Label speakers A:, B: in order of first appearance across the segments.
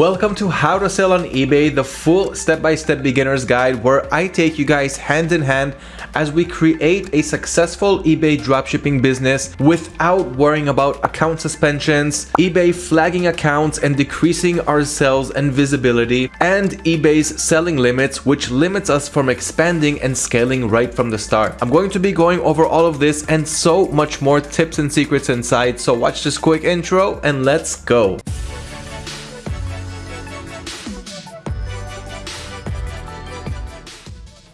A: Welcome to How to Sell on eBay, the full step-by-step -step beginner's guide where I take you guys hand in hand as we create a successful eBay dropshipping business without worrying about account suspensions, eBay flagging accounts and decreasing our sales and visibility, and eBay's selling limits which limits us from expanding and scaling right from the start. I'm going to be going over all of this and so much more tips and secrets inside, so watch this quick intro and let's go.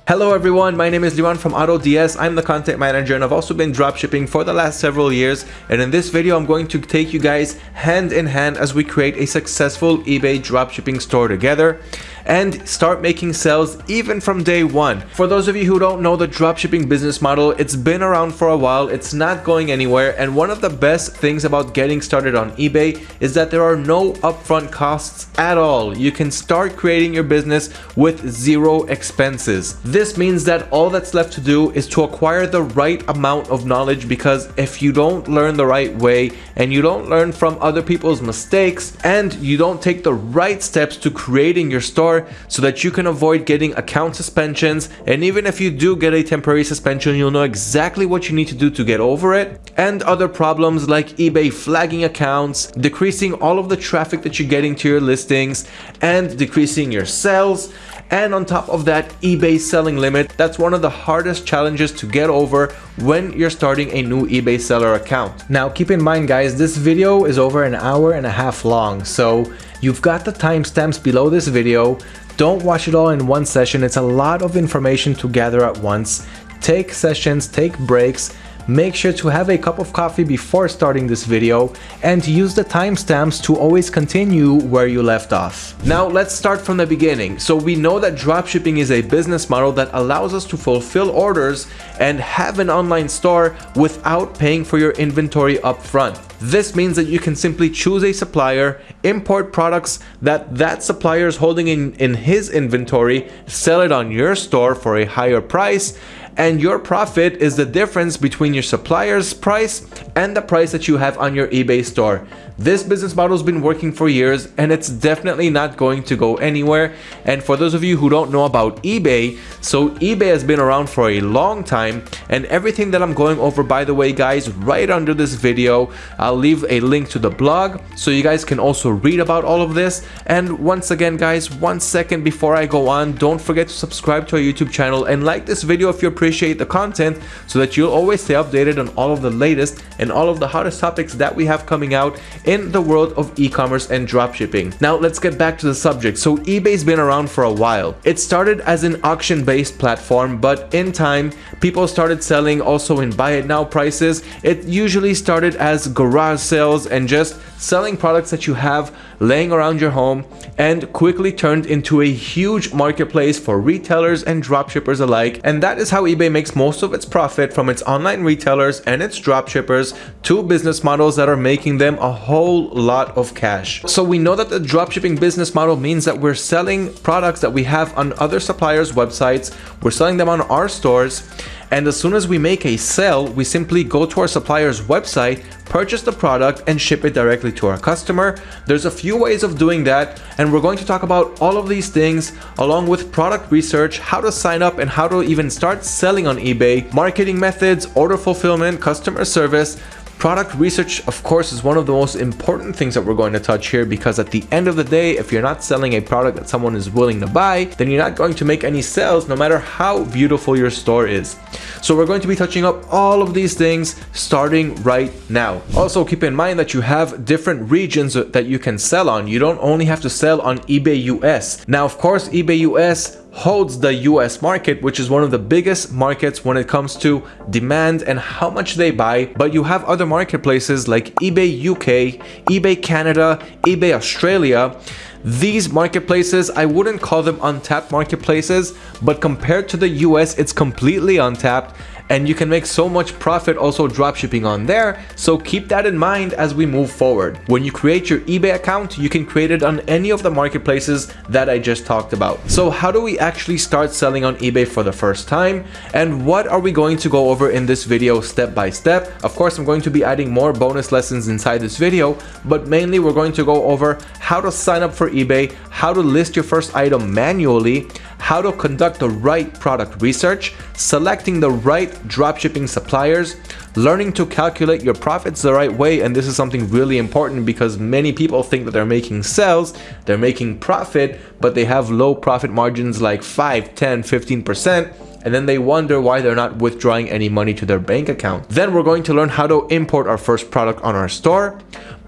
A: Hello everyone, my name is Liran from AutoDS. I'm the content manager and I've also been dropshipping for the last several years. And in this video, I'm going to take you guys hand in hand as we create a successful eBay dropshipping store together and start making sales even from day one. For those of you who don't know the dropshipping business model, it's been around for a while, it's not going anywhere, and one of the best things about getting started on eBay is that there are no upfront costs at all. You can start creating your business with zero expenses. This means that all that's left to do is to acquire the right amount of knowledge because if you don't learn the right way and you don't learn from other people's mistakes and you don't take the right steps to creating your store, so that you can avoid getting account suspensions. And even if you do get a temporary suspension you'll know exactly what you need to do to get over it. And other problems like eBay flagging accounts, decreasing all of the traffic that you're getting to your listings and decreasing your sales. And on top of that eBay selling limit. That's one of the hardest challenges to get over when you're starting a new eBay seller account. Now keep in mind guys this video is over an hour and a half long. So You've got the timestamps below this video. Don't watch it all in one session. It's a lot of information to gather at once. Take sessions, take breaks, Make sure to have a cup of coffee before starting this video and use the timestamps to always continue where you left off. Now let's start from the beginning. So we know that dropshipping is a business model that allows us to fulfill orders and have an online store without paying for your inventory upfront. This means that you can simply choose a supplier, import products that that supplier is holding in, in his inventory, sell it on your store for a higher price, and your profit is the difference between your supplier's price and the price that you have on your eBay store. This business model has been working for years and it's definitely not going to go anywhere. And for those of you who don't know about eBay, so eBay has been around for a long time and everything that I'm going over, by the way, guys, right under this video, I'll leave a link to the blog so you guys can also read about all of this. And once again, guys, one second before I go on, don't forget to subscribe to our YouTube channel and like this video if you appreciate the content so that you'll always stay updated on all of the latest and all of the hottest topics that we have coming out in the world of e-commerce and dropshipping. Now let's get back to the subject. So eBay's been around for a while. It started as an auction-based platform, but in time, people started selling also in buy it now prices. It usually started as garage sales and just selling products that you have laying around your home and quickly turned into a huge marketplace for retailers and dropshippers alike. And that is how eBay makes most of its profit from its online retailers and its dropshippers, two business models that are making them a whole lot of cash. So we know that the dropshipping business model means that we're selling products that we have on other suppliers' websites, we're selling them on our stores, and as soon as we make a sale, we simply go to our supplier's website, purchase the product and ship it directly to our customer. There's a few ways of doing that and we're going to talk about all of these things along with product research, how to sign up and how to even start selling on eBay, marketing methods, order fulfillment, customer service, Product research, of course, is one of the most important things that we're going to touch here because at the end of the day, if you're not selling a product that someone is willing to buy, then you're not going to make any sales no matter how beautiful your store is. So we're going to be touching up all of these things starting right now. Also, keep in mind that you have different regions that you can sell on. You don't only have to sell on eBay US. Now, of course, eBay US holds the US market, which is one of the biggest markets when it comes to demand and how much they buy. But you have other marketplaces like eBay UK, eBay Canada, eBay Australia. These marketplaces, I wouldn't call them untapped marketplaces, but compared to the US, it's completely untapped and you can make so much profit also dropshipping on there. So keep that in mind as we move forward. When you create your eBay account, you can create it on any of the marketplaces that I just talked about. So how do we actually start selling on eBay for the first time? And what are we going to go over in this video step by step? Of course, I'm going to be adding more bonus lessons inside this video, but mainly we're going to go over how to sign up for eBay, how to list your first item manually, how to conduct the right product research, selecting the right dropshipping suppliers, learning to calculate your profits the right way and this is something really important because many people think that they're making sales they're making profit but they have low profit margins like 5 10 15 percent and then they wonder why they're not withdrawing any money to their bank account. Then we're going to learn how to import our first product on our store.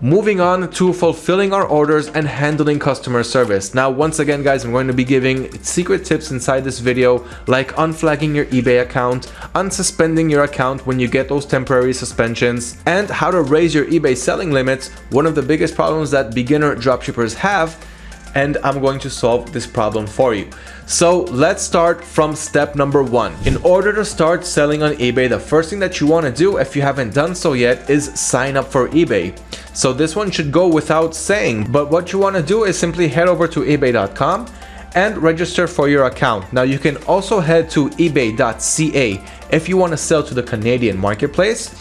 A: Moving on to fulfilling our orders and handling customer service. Now, once again, guys, I'm going to be giving secret tips inside this video, like unflagging your eBay account, unsuspending your account when you get those temporary suspensions, and how to raise your eBay selling limits, one of the biggest problems that beginner dropshippers have, and I'm going to solve this problem for you. So let's start from step number one. In order to start selling on eBay, the first thing that you want to do if you haven't done so yet is sign up for eBay. So this one should go without saying, but what you want to do is simply head over to ebay.com and register for your account. Now you can also head to ebay.ca if you want to sell to the Canadian marketplace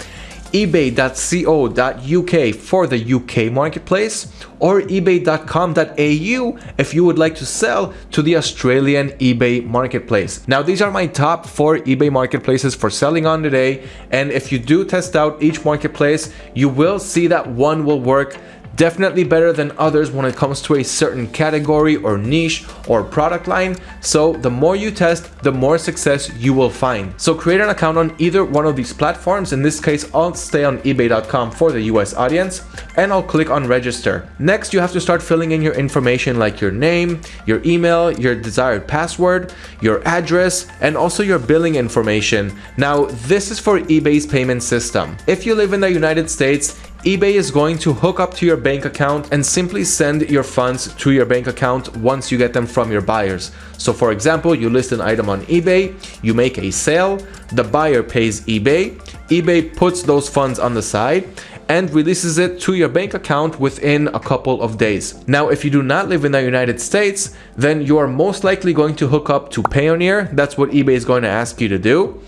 A: ebay.co.uk for the UK marketplace or ebay.com.au if you would like to sell to the Australian eBay marketplace. Now these are my top four eBay marketplaces for selling on today and if you do test out each marketplace you will see that one will work definitely better than others when it comes to a certain category or niche or product line. So the more you test, the more success you will find. So create an account on either one of these platforms. In this case, I'll stay on ebay.com for the US audience and I'll click on register. Next, you have to start filling in your information like your name, your email, your desired password, your address, and also your billing information. Now, this is for eBay's payment system. If you live in the United States, eBay is going to hook up to your bank account and simply send your funds to your bank account once you get them from your buyers. So for example, you list an item on eBay, you make a sale, the buyer pays eBay, eBay puts those funds on the side and releases it to your bank account within a couple of days. Now, if you do not live in the United States, then you are most likely going to hook up to Payoneer. That's what eBay is going to ask you to do.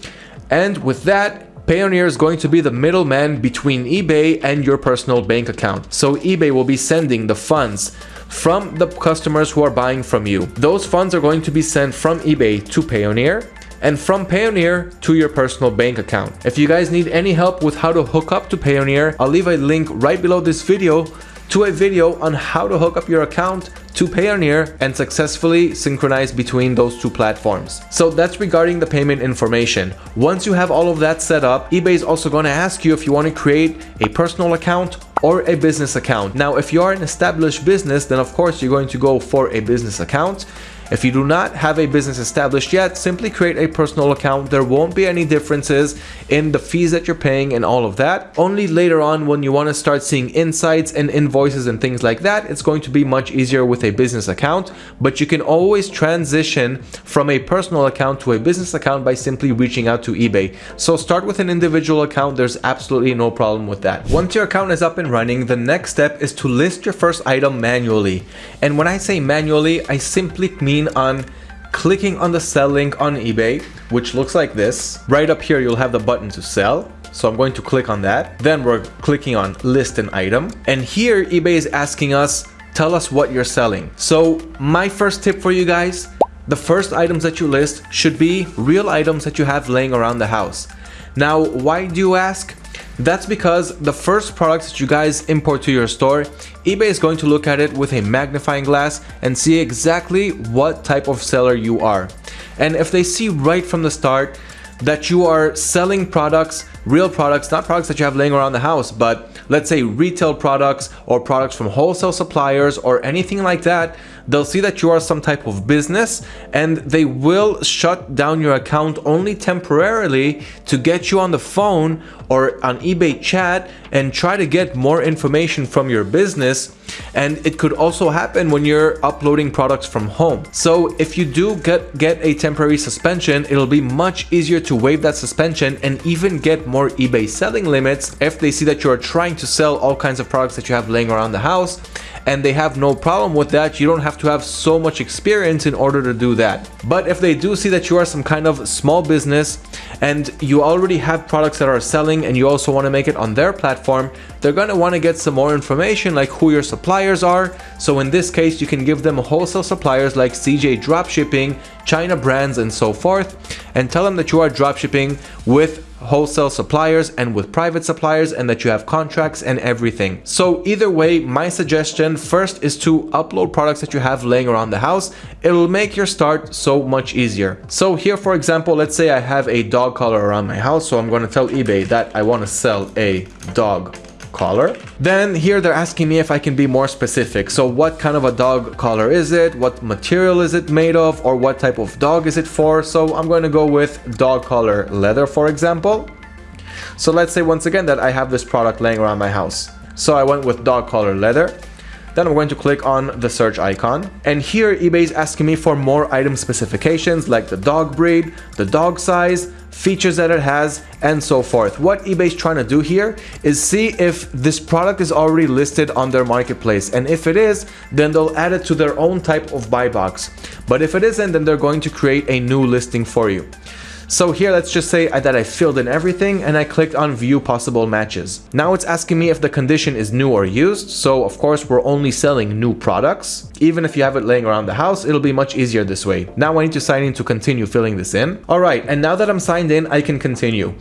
A: And with that, Payoneer is going to be the middleman between eBay and your personal bank account. So eBay will be sending the funds from the customers who are buying from you. Those funds are going to be sent from eBay to Payoneer and from Payoneer to your personal bank account. If you guys need any help with how to hook up to Payoneer, I'll leave a link right below this video to a video on how to hook up your account to Payoneer and successfully synchronize between those two platforms. So that's regarding the payment information. Once you have all of that set up, eBay is also going to ask you if you want to create a personal account or a business account. Now, if you are an established business, then of course you're going to go for a business account. If you do not have a business established yet, simply create a personal account. There won't be any differences in the fees that you're paying and all of that. Only later on when you want to start seeing insights and invoices and things like that, it's going to be much easier with a business account, but you can always transition from a personal account to a business account by simply reaching out to eBay. So start with an individual account. There's absolutely no problem with that. Once your account is up and running, the next step is to list your first item manually. And when I say manually, I simply mean on clicking on the sell link on eBay, which looks like this. Right up here, you'll have the button to sell. So I'm going to click on that. Then we're clicking on list an item. And here eBay is asking us, tell us what you're selling. So my first tip for you guys, the first items that you list should be real items that you have laying around the house. Now, why do you ask? That's because the first products that you guys import to your store, eBay is going to look at it with a magnifying glass and see exactly what type of seller you are. And if they see right from the start that you are selling products, real products, not products that you have laying around the house, but let's say retail products or products from wholesale suppliers or anything like that, they'll see that you are some type of business and they will shut down your account only temporarily to get you on the phone or on eBay chat and try to get more information from your business And it could also happen when you're uploading products from home. So if you do get, get a temporary suspension, it'll be much easier to waive that suspension and even get more eBay selling limits if they see that you're trying to sell all kinds of products that you have laying around the house and they have no problem with that. You don't have to have so much experience in order to do that. But if they do see that you are some kind of small business and you already have products that are selling and you also want to make it on their platform, they're going to want to get some more information like who your suppliers are. So in this case, you can give them wholesale suppliers like CJ Dropshipping, ChinaBrands and so forth and tell them that you are dropshipping with wholesale suppliers and with private suppliers and that you have contracts and everything. So either way, my suggestion first is to upload products that you have laying around the house. It'll make your start so much easier. So here, for example, let's say I have a dog collar around my house. So I'm going to tell eBay that I want to sell a dog collar. Then here they're asking me if I can be more specific. So what kind of a dog collar is it? What material is it made of? Or what type of dog is it for? So I'm going to go with dog collar leather, for example. So let's say once again that I have this product laying around my house. So I went with dog collar leather. Then I'm going to click on the search icon. And here eBay is asking me for more item specifications like the dog breed, the dog size, features that it has, and so forth. What eBay is trying to do here is see if this product is already listed on their marketplace. And if it is, then they'll add it to their own type of buy box. But if it isn't, then they're going to create a new listing for you. So here, let's just say that I filled in everything and I clicked on view possible matches. Now it's asking me if the condition is new or used. So of course, we're only selling new products. Even if you have it laying around the house, it'll be much easier this way. Now I need to sign in to continue filling this in. All right, and now that I'm signed in, I can continue.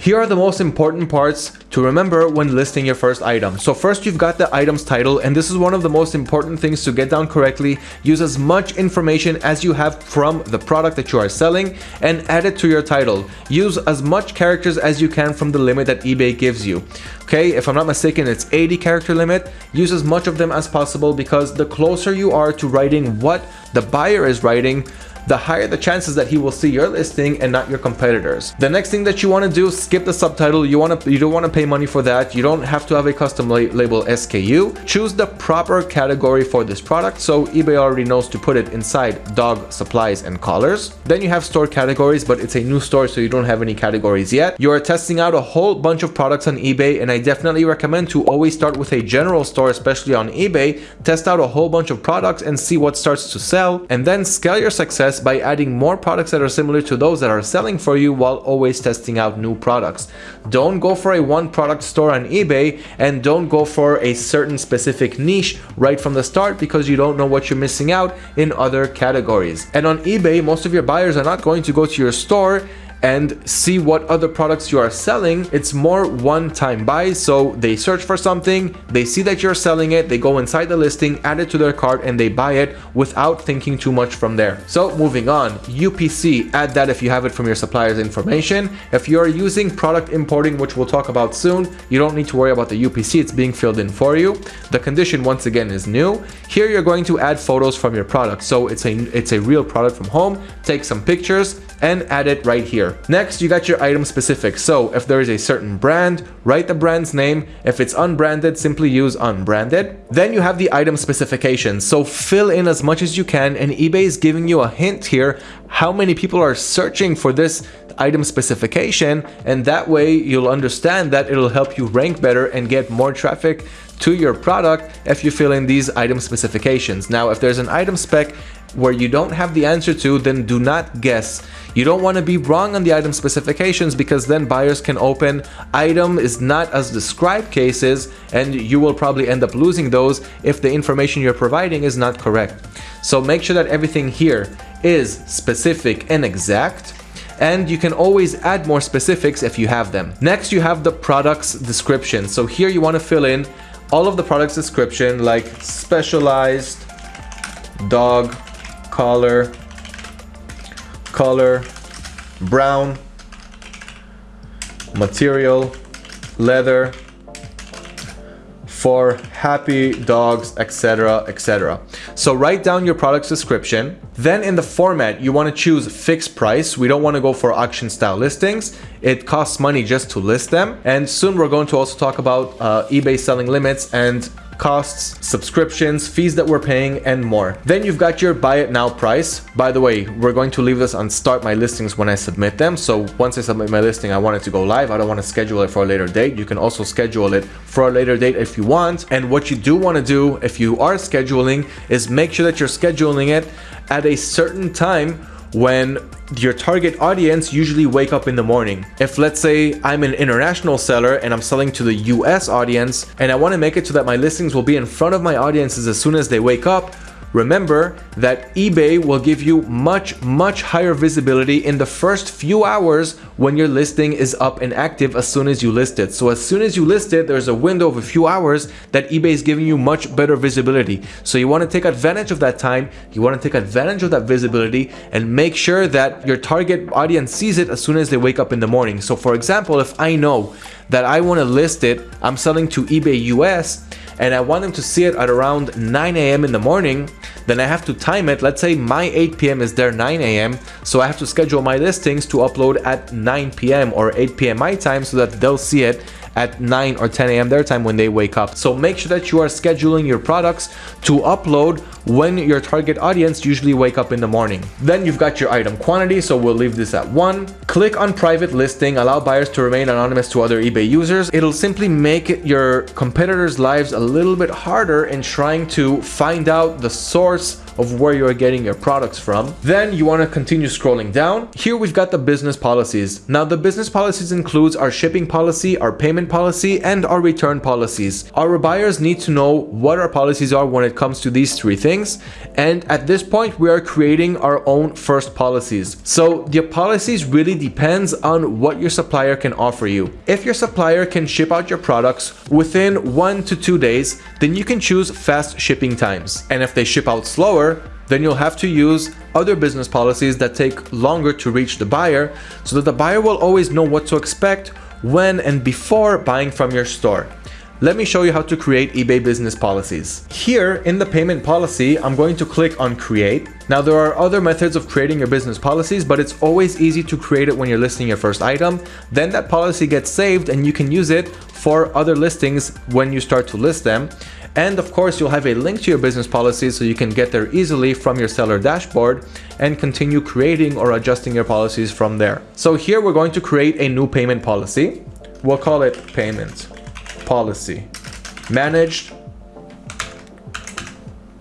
A: Here are the most important parts to remember when listing your first item. So first you've got the item's title, and this is one of the most important things to get down correctly. Use as much information as you have from the product that you are selling and add it to your title. Use as much characters as you can from the limit that eBay gives you. Okay, if I'm not mistaken, it's 80 character limit. Use as much of them as possible because the closer you are to writing what the buyer is writing, the higher the chances that he will see your listing and not your competitors. The next thing that you want to do, skip the subtitle. You want to you don't want to pay money for that. You don't have to have a custom la label SKU. Choose the proper category for this product. So eBay already knows to put it inside dog supplies and collars. Then you have store categories, but it's a new store, so you don't have any categories yet. You are testing out a whole bunch of products on eBay, and I definitely recommend to always start with a general store, especially on eBay. Test out a whole bunch of products and see what starts to sell, and then scale your success success by adding more products that are similar to those that are selling for you while always testing out new products. Don't go for a one product store on eBay and don't go for a certain specific niche right from the start because you don't know what you're missing out in other categories. And on eBay, most of your buyers are not going to go to your store and see what other products you are selling. It's more one-time buys. So they search for something, they see that you're selling it, they go inside the listing, add it to their cart and they buy it without thinking too much from there. So moving on, UPC, add that if you have it from your supplier's information. If you're using product importing, which we'll talk about soon, you don't need to worry about the UPC, it's being filled in for you. The condition once again is new. Here you're going to add photos from your product. So it's a, it's a real product from home, take some pictures and add it right here. Next, you got your item specific. So if there is a certain brand, write the brand's name. If it's unbranded, simply use unbranded. Then you have the item specifications. So fill in as much as you can and eBay is giving you a hint here how many people are searching for this item specification and that way you'll understand that it'll help you rank better and get more traffic to your product if you fill in these item specifications. Now, if there's an item spec where you don't have the answer to, then do not guess. You don't want to be wrong on the item specifications because then buyers can open item is not as described cases and you will probably end up losing those if the information you're providing is not correct. So make sure that everything here is specific and exact and you can always add more specifics if you have them. Next, you have the product's description. So here you want to fill in all of the product's description like specialized dog collar, color, brown, material, leather, for happy dogs, etc, etc. So write down your product's description. Then in the format, you want to choose fixed price. We don't want to go for auction style listings. It costs money just to list them. And soon we're going to also talk about uh, eBay selling limits and costs, subscriptions, fees that we're paying, and more. Then you've got your buy it now price. By the way, we're going to leave this on start my listings when I submit them. So once I submit my listing, I want it to go live. I don't want to schedule it for a later date. You can also schedule it for a later date if you want. And what you do want to do if you are scheduling is make sure that you're scheduling it at a certain time when your target audience usually wake up in the morning. If let's say I'm an international seller and I'm selling to the US audience and I want to make it so that my listings will be in front of my audiences as soon as they wake up, Remember that eBay will give you much, much higher visibility in the first few hours when your listing is up and active as soon as you list it. So as soon as you list it, there's a window of a few hours that eBay is giving you much better visibility. So you want to take advantage of that time. You want to take advantage of that visibility and make sure that your target audience sees it as soon as they wake up in the morning. So for example, if I know that I want to list it, I'm selling to eBay US and I want them to see it at around 9 a.m. in the morning, then I have to time it. Let's say my 8 p.m. is their 9 a.m. So I have to schedule my listings to upload at 9 p.m. or 8 p.m. my time so that they'll see it at 9 or 10 a.m. their time when they wake up. So make sure that you are scheduling your products to upload when your target audience usually wake up in the morning. Then you've got your item quantity, so we'll leave this at 1. Click on private listing, allow buyers to remain anonymous to other eBay users. It'll simply make your competitors' lives a little bit harder in trying to find out the source of where you're getting your products from. Then you want to continue scrolling down. Here we've got the business policies. Now the business policies includes our shipping policy, our payment policy, and our return policies. Our buyers need to know what our policies are when it comes to these three things. And at this point, we are creating our own first policies. So the policies really depends on what your supplier can offer you. If your supplier can ship out your products within one to two days, then you can choose fast shipping times. And if they ship out slower, slower, then you'll have to use other business policies that take longer to reach the buyer so that the buyer will always know what to expect when and before buying from your store. Let me show you how to create eBay business policies. Here in the payment policy, I'm going to click on create. Now there are other methods of creating your business policies, but it's always easy to create it when you're listing your first item. Then that policy gets saved and you can use it for other listings when you start to list them. And of course, you'll have a link to your business policy so you can get there easily from your seller dashboard and continue creating or adjusting your policies from there. So here we're going to create a new payment policy. We'll call it payment policy managed.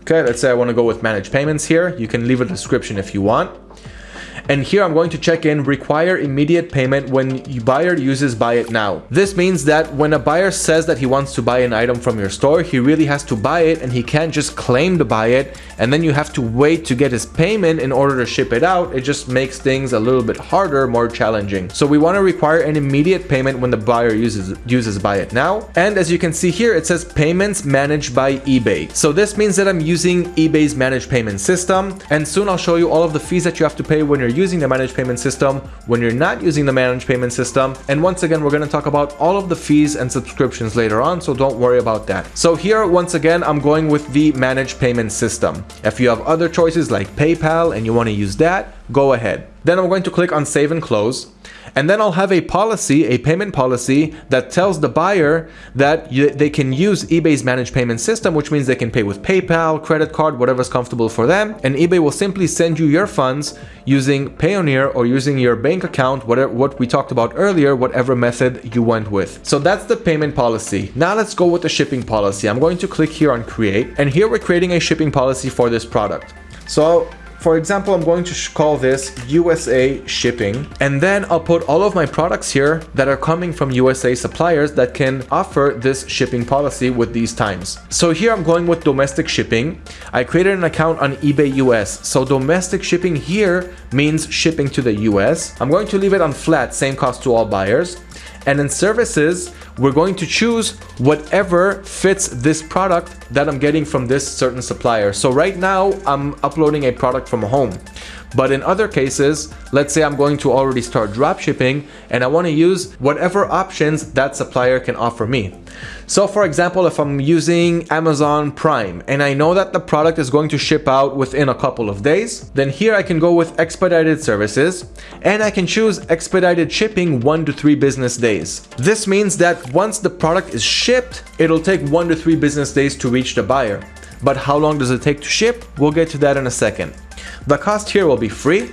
A: Okay, let's say I want to go with managed payments here. You can leave a description if you want. And here I'm going to check in require immediate payment when buyer uses buy it now. This means that when a buyer says that he wants to buy an item from your store, he really has to buy it and he can't just claim to buy it and then you have to wait to get his payment in order to ship it out. It just makes things a little bit harder, more challenging. So we want to require an immediate payment when the buyer uses uses buy it now. And as you can see here, it says payments managed by eBay. So this means that I'm using eBay's managed payment system and soon I'll show you all of the fees that you have to pay when you're using the managed payment system, when you're not using the managed payment system. And once again, we're going to talk about all of the fees and subscriptions later on, so don't worry about that. So here, once again, I'm going with the managed payment system. If you have other choices like PayPal and you want to use that, go ahead. Then I'm going to click on save and close. And then I'll have a policy, a payment policy that tells the buyer that they can use eBay's managed payment system, which means they can pay with PayPal, credit card, whatever's comfortable for them. And eBay will simply send you your funds using Payoneer or using your bank account, whatever what we talked about earlier, whatever method you went with. So that's the payment policy. Now let's go with the shipping policy. I'm going to click here on create and here we're creating a shipping policy for this product. So for example, I'm going to call this USA shipping and then I'll put all of my products here that are coming from USA suppliers that can offer this shipping policy with these times. So here I'm going with domestic shipping. I created an account on eBay US. So domestic shipping here means shipping to the US. I'm going to leave it on flat, same cost to all buyers. And in services, we're going to choose whatever fits this product that I'm getting from this certain supplier. So right now I'm uploading a product from home. But in other cases, let's say I'm going to already start drop shipping and I want to use whatever options that supplier can offer me. So for example, if I'm using Amazon Prime and I know that the product is going to ship out within a couple of days, then here I can go with expedited services and I can choose expedited shipping one to three business days. This means that once the product is shipped, it'll take one to three business days to reach the buyer. But how long does it take to ship? We'll get to that in a second. The cost here will be free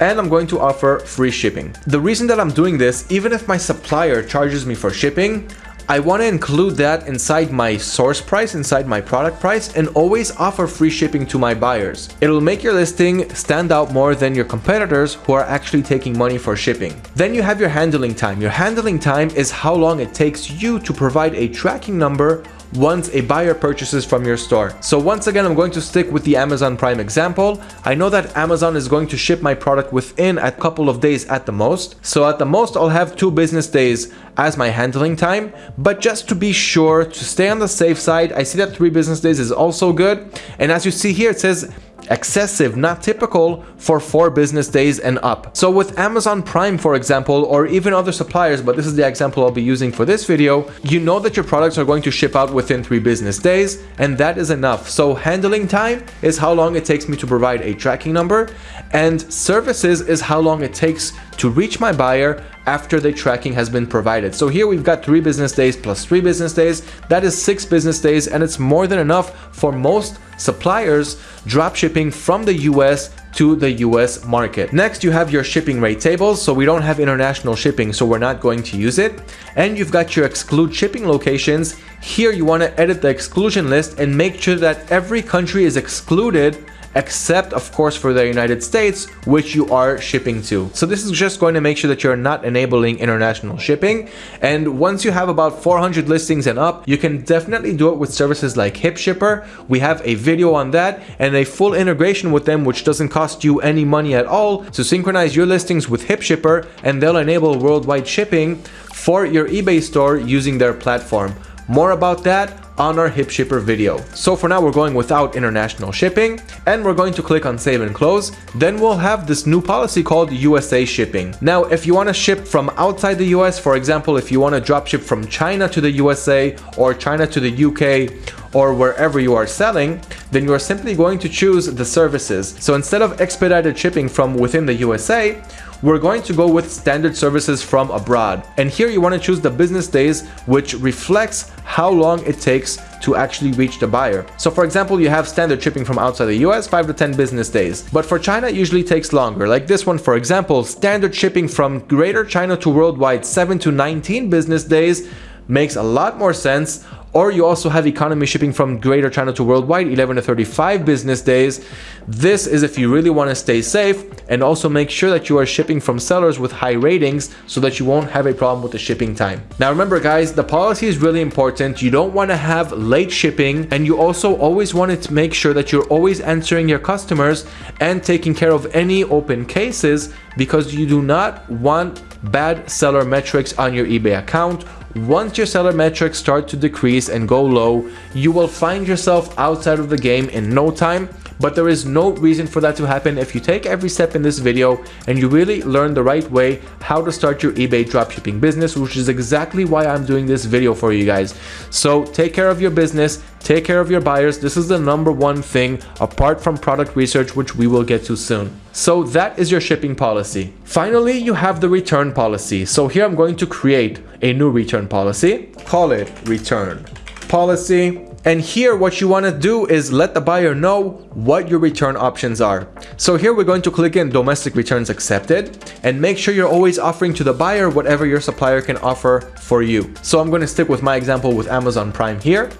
A: and I'm going to offer free shipping. The reason that I'm doing this, even if my supplier charges me for shipping, I want to include that inside my source price, inside my product price, and always offer free shipping to my buyers. It'll make your listing stand out more than your competitors who are actually taking money for shipping. Then you have your handling time. Your handling time is how long it takes you to provide a tracking number once a buyer purchases from your store. So once again, I'm going to stick with the Amazon Prime example. I know that Amazon is going to ship my product within a couple of days at the most. So at the most, I'll have two business days as my handling time. But just to be sure, to stay on the safe side, I see that three business days is also good. And as you see here, it says excessive, not typical for four business days and up. So with Amazon Prime, for example, or even other suppliers, but this is the example I'll be using for this video, you know that your products are going to ship out within three business days, and that is enough. So handling time is how long it takes me to provide a tracking number, and services is how long it takes to reach my buyer after the tracking has been provided. So here we've got three business days plus three business days. That is six business days and it's more than enough for most suppliers drop shipping from the US to the US market. Next, you have your shipping rate tables. So we don't have international shipping, so we're not going to use it. And you've got your exclude shipping locations. Here you want to edit the exclusion list and make sure that every country is excluded except of course for the United States, which you are shipping to. So this is just going to make sure that you're not enabling international shipping. And once you have about 400 listings and up, you can definitely do it with services like HipShipper. We have a video on that and a full integration with them, which doesn't cost you any money at all to synchronize your listings with HipShipper and they'll enable worldwide shipping for your eBay store using their platform. More about that on our HipShipper video. So for now we're going without international shipping and we're going to click on save and close. Then we'll have this new policy called USA shipping. Now if you want to ship from outside the US, for example if you want to drop ship from China to the USA or China to the UK or wherever you are selling, then you are simply going to choose the services. So instead of expedited shipping from within the USA, we're going to go with standard services from abroad. And here you want to choose the business days, which reflects how long it takes to actually reach the buyer. So for example, you have standard shipping from outside the US, 5 to 10 business days. But for China, it usually takes longer. Like this one, for example, standard shipping from Greater China to worldwide, 7 to 19 business days makes a lot more sense or you also have economy shipping from Greater China to worldwide, 11 to 35 business days. This is if you really want to stay safe and also make sure that you are shipping from sellers with high ratings so that you won't have a problem with the shipping time. Now remember guys, the policy is really important. You don't want to have late shipping and you also always want to make sure that you're always answering your customers and taking care of any open cases because you do not want bad seller metrics on your eBay account once your seller metrics start to decrease and go low, you will find yourself outside of the game in no time but there is no reason for that to happen if you take every step in this video and you really learn the right way how to start your eBay dropshipping business, which is exactly why I'm doing this video for you guys. So take care of your business, take care of your buyers. This is the number one thing apart from product research, which we will get to soon. So that is your shipping policy. Finally, you have the return policy. So here I'm going to create a new return policy. Call it return policy and here what you want to do is let the buyer know what your return options are. So here we're going to click in domestic returns accepted and make sure you're always offering to the buyer whatever your supplier can offer for you. So I'm going to stick with my example with Amazon Prime here.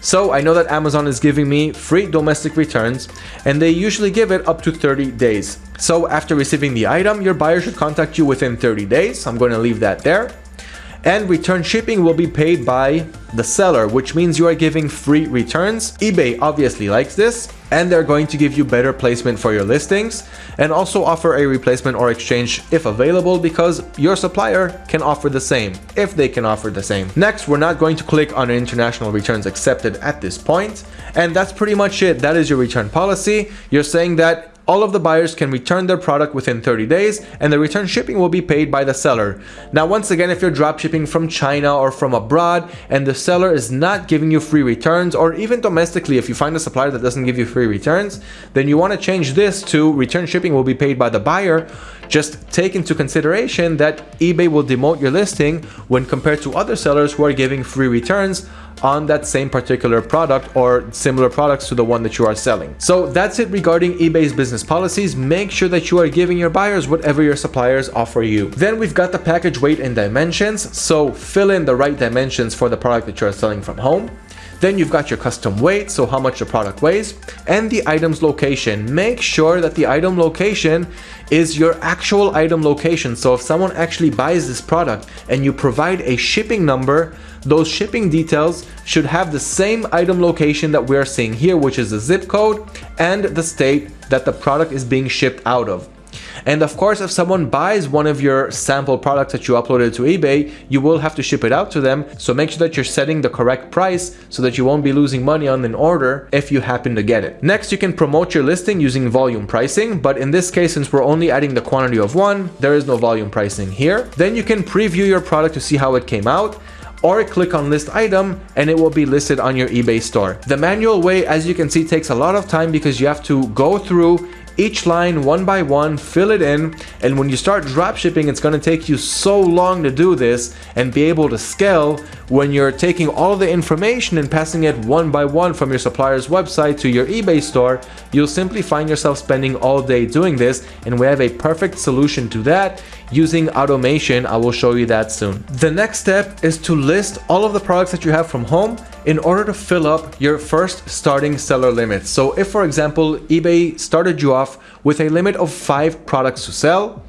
A: So I know that Amazon is giving me free domestic returns and they usually give it up to 30 days. So after receiving the item, your buyer should contact you within 30 days. I'm going to leave that there and return shipping will be paid by the seller, which means you are giving free returns. eBay obviously likes this and they're going to give you better placement for your listings and also offer a replacement or exchange if available because your supplier can offer the same if they can offer the same. Next, we're not going to click on international returns accepted at this point and that's pretty much it. That is your return policy. You're saying that all of the buyers can return their product within 30 days and the return shipping will be paid by the seller. Now once again if you're drop shipping from China or from abroad and the seller is not giving you free returns or even domestically if you find a supplier that doesn't give you free returns then you want to change this to return shipping will be paid by the buyer just take into consideration that eBay will demote your listing when compared to other sellers who are giving free returns on that same particular product or similar products to the one that you are selling. So that's it regarding eBay's business policies. Make sure that you are giving your buyers whatever your suppliers offer you. Then we've got the package weight and dimensions. So fill in the right dimensions for the product that you're selling from home. Then you've got your custom weight, so how much the product weighs, and the item's location. Make sure that the item location is your actual item location. So if someone actually buys this product and you provide a shipping number, those shipping details should have the same item location that we're seeing here, which is the zip code and the state that the product is being shipped out of. And of course, if someone buys one of your sample products that you uploaded to eBay, you will have to ship it out to them. So make sure that you're setting the correct price so that you won't be losing money on an order if you happen to get it. Next, you can promote your listing using volume pricing. But in this case, since we're only adding the quantity of one, there is no volume pricing here. Then you can preview your product to see how it came out or click on list item and it will be listed on your eBay store. The manual way, as you can see, takes a lot of time because you have to go through each line one by one, fill it in, and when you start drop shipping, it's going to take you so long to do this and be able to scale when you're taking all the information and passing it one by one from your supplier's website to your eBay store, you'll simply find yourself spending all day doing this, and we have a perfect solution to that using automation. I will show you that soon. The next step is to list all of the products that you have from home in order to fill up your first starting seller limit. So if for example, eBay started you off with a limit of five products to sell,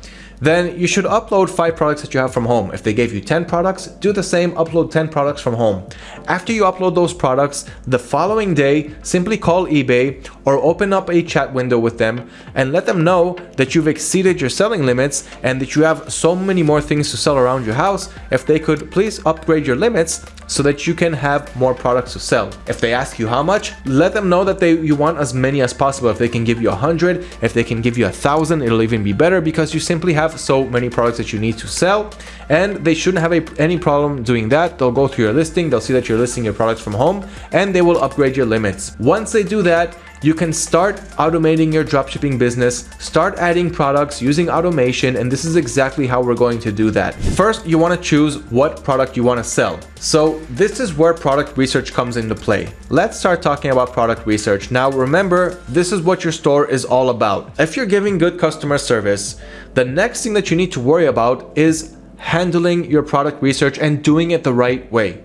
A: then you should upload 5 products that you have from home. If they gave you 10 products, do the same, upload 10 products from home. After you upload those products, the following day, simply call eBay or open up a chat window with them and let them know that you've exceeded your selling limits and that you have so many more things to sell around your house. If they could please upgrade your limits so that you can have more products to sell. If they ask you how much, let them know that they you want as many as possible. If they can give you a hundred, if they can give you a thousand, it'll even be better because you simply have have so many products that you need to sell and they shouldn't have a, any problem doing that. They'll go through your listing, they'll see that you're listing your products from home and they will upgrade your limits. Once they do that, you can start automating your dropshipping business, start adding products using automation, and this is exactly how we're going to do that. First, you want to choose what product you want to sell. So this is where product research comes into play. Let's start talking about product research. Now remember, this is what your store is all about. If you're giving good customer service, the next thing that you need to worry about is handling your product research and doing it the right way.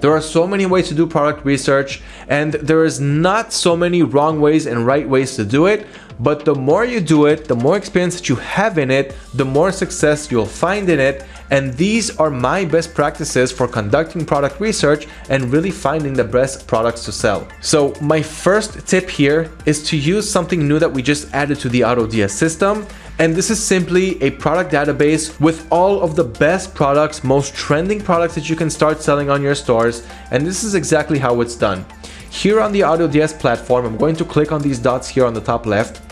A: There are so many ways to do product research and there is not so many wrong ways and right ways to do it. But the more you do it, the more experience that you have in it, the more success you'll find in it. And these are my best practices for conducting product research and really finding the best products to sell. So my first tip here is to use something new that we just added to the AutoDS system and this is simply a product database with all of the best products, most trending products that you can start selling on your stores. And this is exactly how it's done. Here on the AutoDS platform, I'm going to click on these dots here on the top left.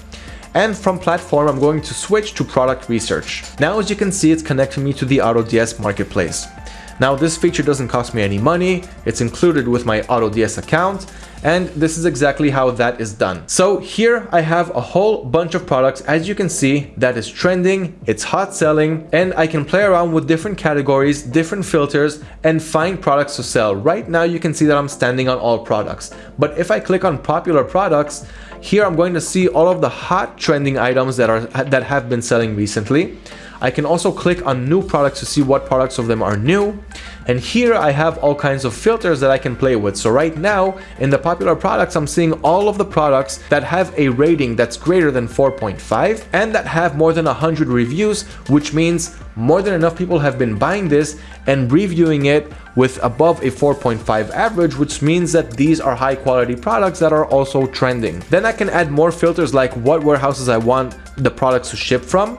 A: And from platform, I'm going to switch to product research. Now, as you can see, it's connecting me to the AutoDS marketplace. Now this feature doesn't cost me any money, it's included with my AutoDS account, and this is exactly how that is done. So here I have a whole bunch of products, as you can see, that is trending, it's hot selling, and I can play around with different categories, different filters, and find products to sell. Right now you can see that I'm standing on all products, but if I click on popular products, here I'm going to see all of the hot trending items that are that have been selling recently. I can also click on new products to see what products of them are new. And here I have all kinds of filters that I can play with. So right now in the popular products, I'm seeing all of the products that have a rating that's greater than 4.5 and that have more than 100 reviews, which means more than enough people have been buying this and reviewing it with above a 4.5 average, which means that these are high quality products that are also trending. Then I can add more filters like what warehouses I want the products to ship from,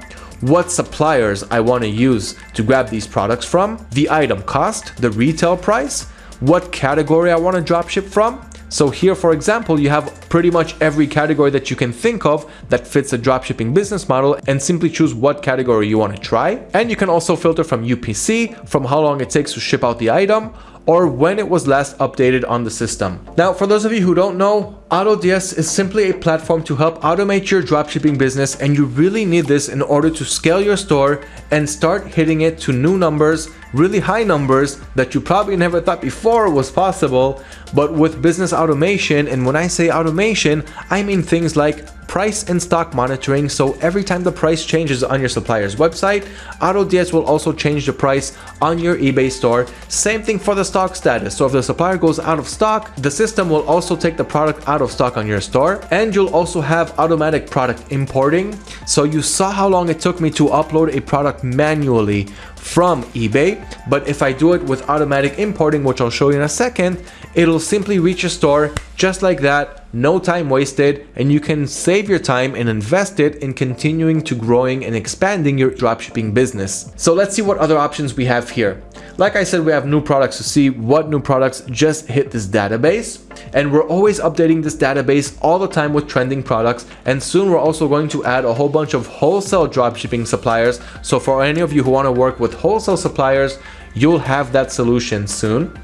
A: what suppliers I want to use to grab these products from, the item cost, the retail price, what category I want to dropship from, So here, for example, you have pretty much every category that you can think of that fits a dropshipping business model and simply choose what category you want to try. And you can also filter from UPC, from how long it takes to ship out the item, or when it was last updated on the system. Now, for those of you who don't know, AutoDS is simply a platform to help automate your dropshipping business and you really need this in order to scale your store and start hitting it to new numbers, really high numbers that you probably never thought before was possible, but with business automation, and when I say automation, I mean things like price and stock monitoring. So every time the price changes on your supplier's website AutoDS will also change the price on your eBay store. Same thing for the stock status. So if the supplier goes out of stock the system will also take the product out of stock on your store and you'll also have automatic product importing. So you saw how long it took me to upload a product manually from eBay. But if I do it with automatic importing which I'll show you in a second it'll simply reach your store just like that no time wasted, and you can save your time and invest it in continuing to growing and expanding your dropshipping business. So let's see what other options we have here. Like I said, we have new products to see what new products just hit this database. And we're always updating this database all the time with trending products. And soon we're also going to add a whole bunch of wholesale dropshipping suppliers. So for any of you who want to work with wholesale suppliers, you'll have that solution soon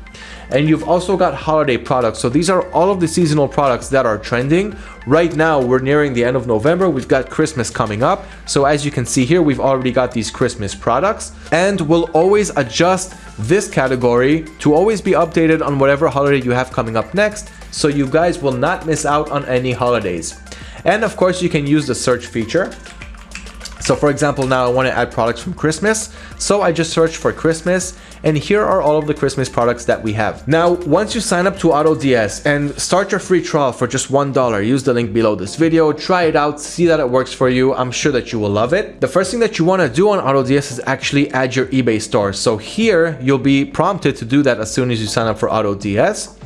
A: and you've also got holiday products. So these are all of the seasonal products that are trending. Right now, we're nearing the end of November. We've got Christmas coming up. So as you can see here, we've already got these Christmas products and we'll always adjust this category to always be updated on whatever holiday you have coming up next. So you guys will not miss out on any holidays. And of course, you can use the search feature. So for example, now I want to add products from Christmas. So I just search for Christmas and here are all of the Christmas products that we have. Now, once you sign up to AutoDS and start your free trial for just $1, use the link below this video, try it out, see that it works for you. I'm sure that you will love it. The first thing that you want to do on AutoDS is actually add your eBay store. So here you'll be prompted to do that as soon as you sign up for AutoDS.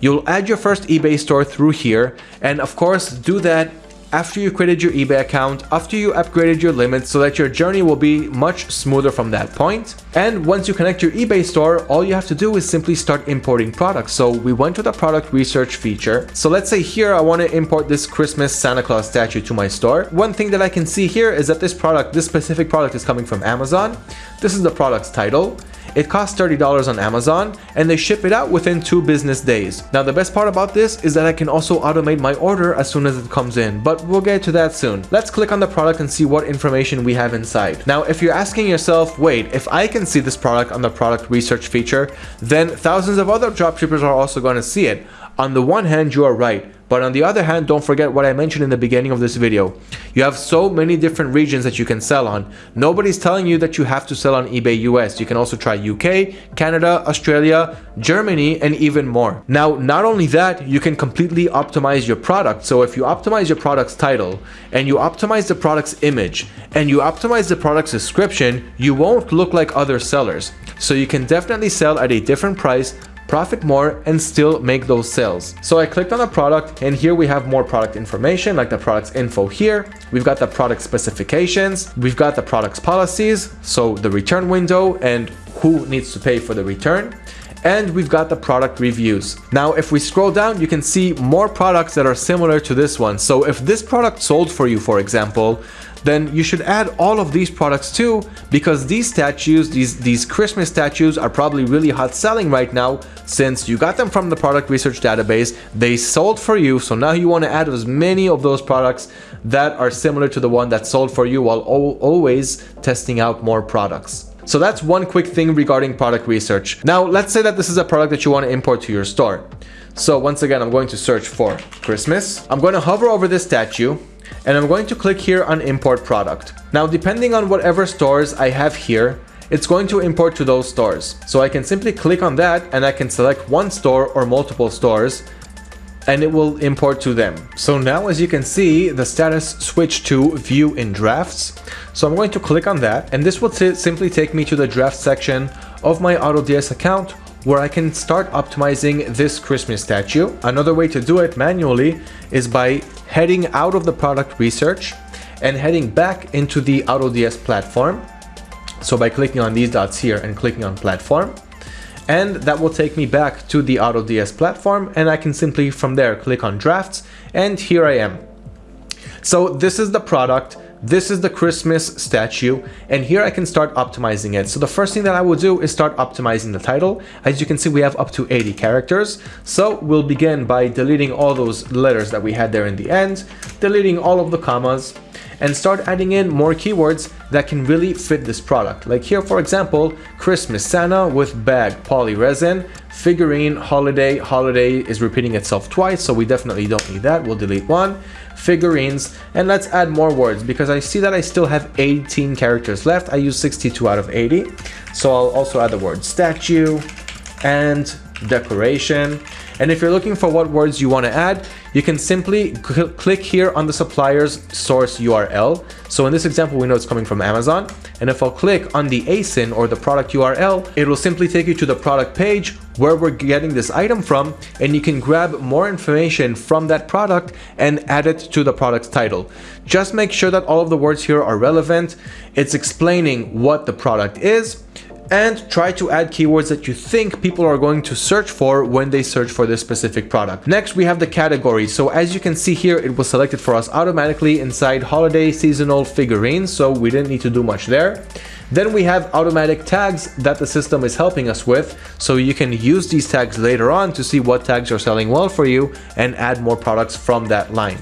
A: You'll add your first eBay store through here and of course do that after you created your eBay account, after you upgraded your limits so that your journey will be much smoother from that point. And once you connect your eBay store, all you have to do is simply start importing products. So we went to the product research feature. So let's say here I want to import this Christmas Santa Claus statue to my store. One thing that I can see here is that this product, this specific product is coming from Amazon. This is the product's title. It costs $30 on Amazon and they ship it out within two business days. Now the best part about this is that I can also automate my order as soon as it comes in, but we'll get to that soon. Let's click on the product and see what information we have inside. Now if you're asking yourself, wait, if I can see this product on the product research feature, then thousands of other dropshippers are also going to see it. On the one hand, you are right. But on the other hand, don't forget what I mentioned in the beginning of this video. You have so many different regions that you can sell on. Nobody's telling you that you have to sell on eBay US. You can also try UK, Canada, Australia, Germany, and even more. Now, not only that, you can completely optimize your product. So if you optimize your product's title and you optimize the product's image and you optimize the product's description, you won't look like other sellers. So you can definitely sell at a different price profit more and still make those sales. So I clicked on a product and here we have more product information like the product's info here. We've got the product specifications. We've got the product's policies. So the return window and who needs to pay for the return and we've got the product reviews. Now, if we scroll down, you can see more products that are similar to this one. So if this product sold for you, for example, then you should add all of these products too because these statues, these, these Christmas statues are probably really hot selling right now since you got them from the product research database, they sold for you, so now you want to add as many of those products that are similar to the one that sold for you while always testing out more products. So that's one quick thing regarding product research. Now, let's say that this is a product that you want to import to your store. So once again, I'm going to search for Christmas. I'm going to hover over this statue and I'm going to click here on import product. Now, depending on whatever stores I have here, it's going to import to those stores. So I can simply click on that and I can select one store or multiple stores and it will import to them. So now as you can see, the status switched to view in drafts. So I'm going to click on that and this will simply take me to the draft section of my AutoDS account where I can start optimizing this Christmas statue. Another way to do it manually is by heading out of the product research and heading back into the AutoDS platform. So by clicking on these dots here and clicking on platform, and that will take me back to the AutoDS platform and I can simply from there click on drafts and here I am. So this is the product this is the Christmas statue and here I can start optimizing it. So the first thing that I will do is start optimizing the title. As you can see, we have up to 80 characters. So we'll begin by deleting all those letters that we had there in the end, deleting all of the commas, and start adding in more keywords that can really fit this product. Like here, for example, Christmas Santa with bag, poly resin, figurine, holiday, holiday is repeating itself twice, so we definitely don't need that. We'll delete one, figurines, and let's add more words because I see that I still have 18 characters left. I use 62 out of 80. So I'll also add the word statue and decoration. And if you're looking for what words you want to add, you can simply cl click here on the supplier's source URL. So in this example, we know it's coming from Amazon. And if I'll click on the ASIN or the product URL, it will simply take you to the product page where we're getting this item from and you can grab more information from that product and add it to the product's title. Just make sure that all of the words here are relevant. It's explaining what the product is and try to add keywords that you think people are going to search for when they search for this specific product. Next, we have the category. So as you can see here, it was selected for us automatically inside holiday seasonal figurines. So we didn't need to do much there. Then we have automatic tags that the system is helping us with. So you can use these tags later on to see what tags are selling well for you and add more products from that line.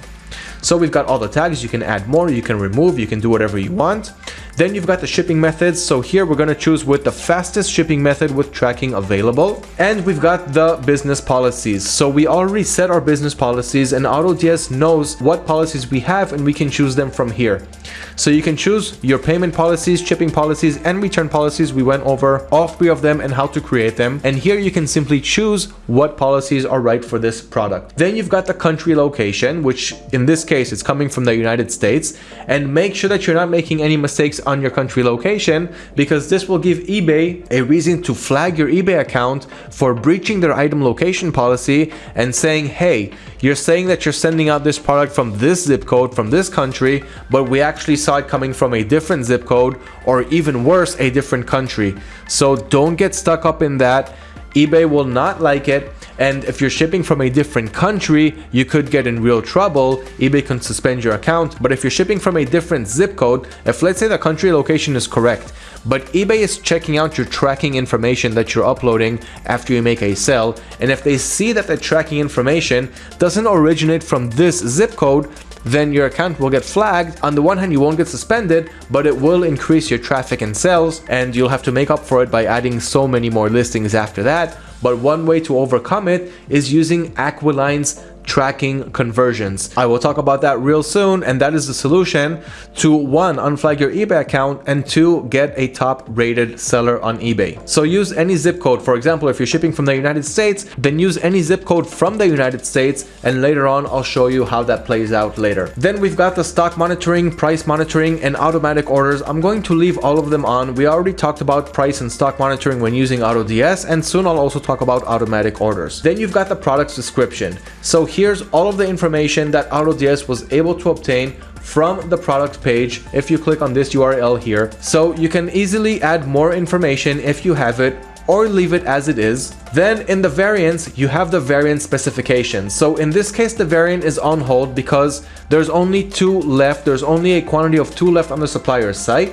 A: So we've got all the tags, you can add more, you can remove, you can do whatever you want. Then you've got the shipping methods. So here we're going to choose with the fastest shipping method with tracking available. And we've got the business policies. So we already set our business policies and AutoDS knows what policies we have and we can choose them from here. So you can choose your payment policies, shipping policies, and return policies. We went over all three of them and how to create them. And here you can simply choose what policies are right for this product. Then you've got the country location, which in this case is coming from the United States. And make sure that you're not making any mistakes on your country location because this will give eBay a reason to flag your eBay account for breaching their item location policy and saying, hey, you're saying that you're sending out this product from this zip code from this country, but we actually saw it coming from a different zip code or even worse, a different country. So don't get stuck up in that. eBay will not like it and if you're shipping from a different country, you could get in real trouble. eBay can suspend your account. But if you're shipping from a different zip code, if let's say the country location is correct, but eBay is checking out your tracking information that you're uploading after you make a sale, and if they see that the tracking information doesn't originate from this zip code, then your account will get flagged. On the one hand, you won't get suspended, but it will increase your traffic and sales, and you'll have to make up for it by adding so many more listings after that. But one way to overcome it is using Aquiline's tracking conversions. I will talk about that real soon and that is the solution to one, unflag your eBay account and two, get a top rated seller on eBay. So use any zip code. For example, if you're shipping from the United States, then use any zip code from the United States and later on I'll show you how that plays out later. Then we've got the stock monitoring, price monitoring and automatic orders. I'm going to leave all of them on. We already talked about price and stock monitoring when using AutoDS and soon I'll also talk about automatic orders. Then you've got the product's description. So here's all of the information that AutoDS was able to obtain from the product page if you click on this URL here. So you can easily add more information if you have it or leave it as it is. Then in the variants, you have the variant specification. So in this case, the variant is on hold because there's only two left. There's only a quantity of two left on the supplier's site.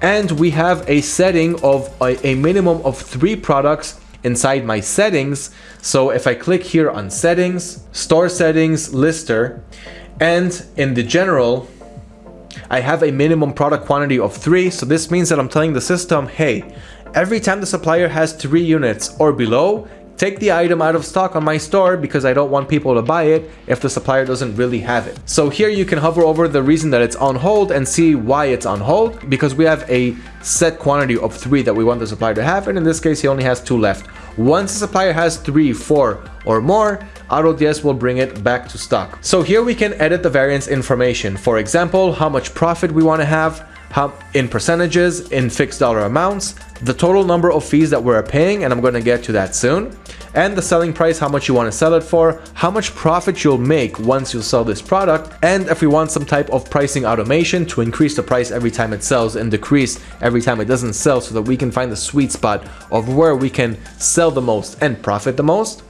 A: And we have a setting of a, a minimum of three products inside my settings. So if I click here on settings, store settings, lister, and in the general, I have a minimum product quantity of three. So this means that I'm telling the system, hey, every time the supplier has three units or below, take the item out of stock on my store because I don't want people to buy it if the supplier doesn't really have it. So here you can hover over the reason that it's on hold and see why it's on hold because we have a set quantity of three that we want the supplier to have and in this case he only has two left. Once the supplier has three, four or more, AutoDS will bring it back to stock. So here we can edit the variance information. For example, how much profit we want to have, how in percentages, in fixed dollar amounts, the total number of fees that we're paying, and I'm going to get to that soon, and the selling price, how much you want to sell it for, how much profit you'll make once you sell this product, and if we want some type of pricing automation to increase the price every time it sells and decrease every time it doesn't sell so that we can find the sweet spot of where we can sell the most and profit the most.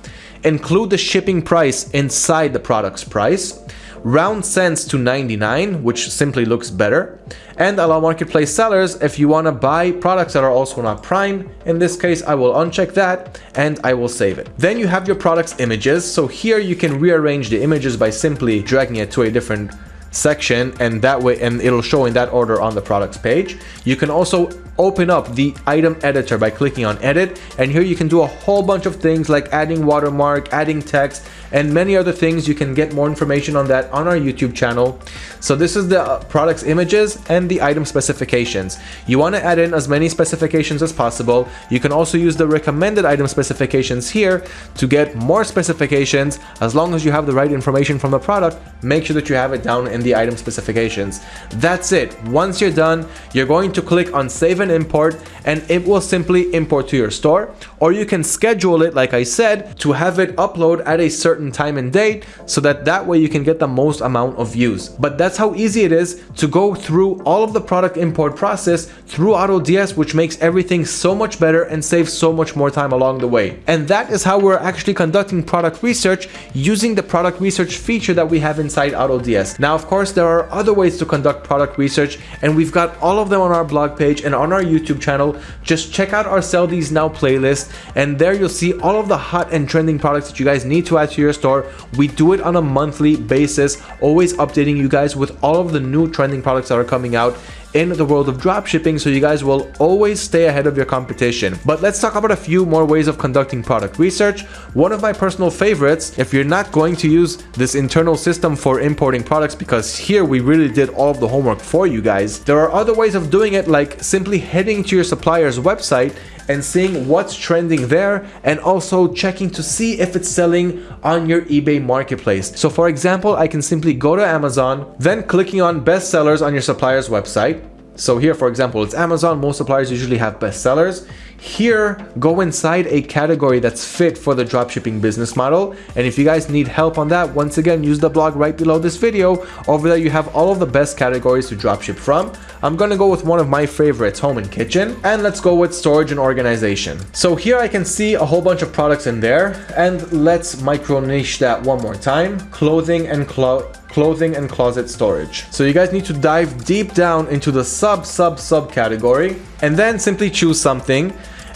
A: Include the shipping price inside the product's price round cents to 99, which simply looks better, and allow marketplace sellers if you want to buy products that are also not prime. In this case, I will uncheck that and I will save it. Then you have your product's images. So here you can rearrange the images by simply dragging it to a different section and that way and it'll show in that order on the products page you can also open up the item editor by clicking on edit and here you can do a whole bunch of things like adding watermark adding text and many other things. You can get more information on that on our YouTube channel. So this is the uh, products images and the item specifications. You want to add in as many specifications as possible. You can also use the recommended item specifications here to get more specifications as long as you have the right information from the product. Make sure that you have it down in the item specifications. That's it. Once you're done, you're going to click on save and import and it will simply import to your store or you can schedule it like I said to have it upload at a certain certain time and date so that that way you can get the most amount of views. But that's how easy it is to go through all of the product import process through AutoDS which makes everything so much better and saves so much more time along the way. And that is how we're actually conducting product research using the product research feature that we have inside AutoDS. Now of course there are other ways to conduct product research and we've got all of them on our blog page and on our YouTube channel. Just check out our Sell These Now playlist and there you'll see all of the hot and trending products that you guys need to add to your store. We do it on a monthly basis, always updating you guys with all of the new trending products that are coming out in the world of dropshipping so you guys will always stay ahead of your competition. But let's talk about a few more ways of conducting product research. One of my personal favorites, if you're not going to use this internal system for importing products because here we really did all of the homework for you guys, there are other ways of doing it like simply heading to your supplier's website and seeing what's trending there and also checking to see if it's selling on your eBay marketplace. So for example, I can simply go to Amazon, then clicking on best sellers on your supplier's website. So here, for example, it's Amazon. Most suppliers usually have bestsellers. Here, go inside a category that's fit for the dropshipping business model. And if you guys need help on that, once again, use the blog right below this video. Over there, you have all of the best categories to dropship from. I'm gonna go with one of my favorites, home and kitchen. And let's go with storage and organization. So here I can see a whole bunch of products in there. And let's micro niche that one more time. Clothing and cloth clothing and closet storage. So you guys need to dive deep down into the sub sub sub category and then simply choose something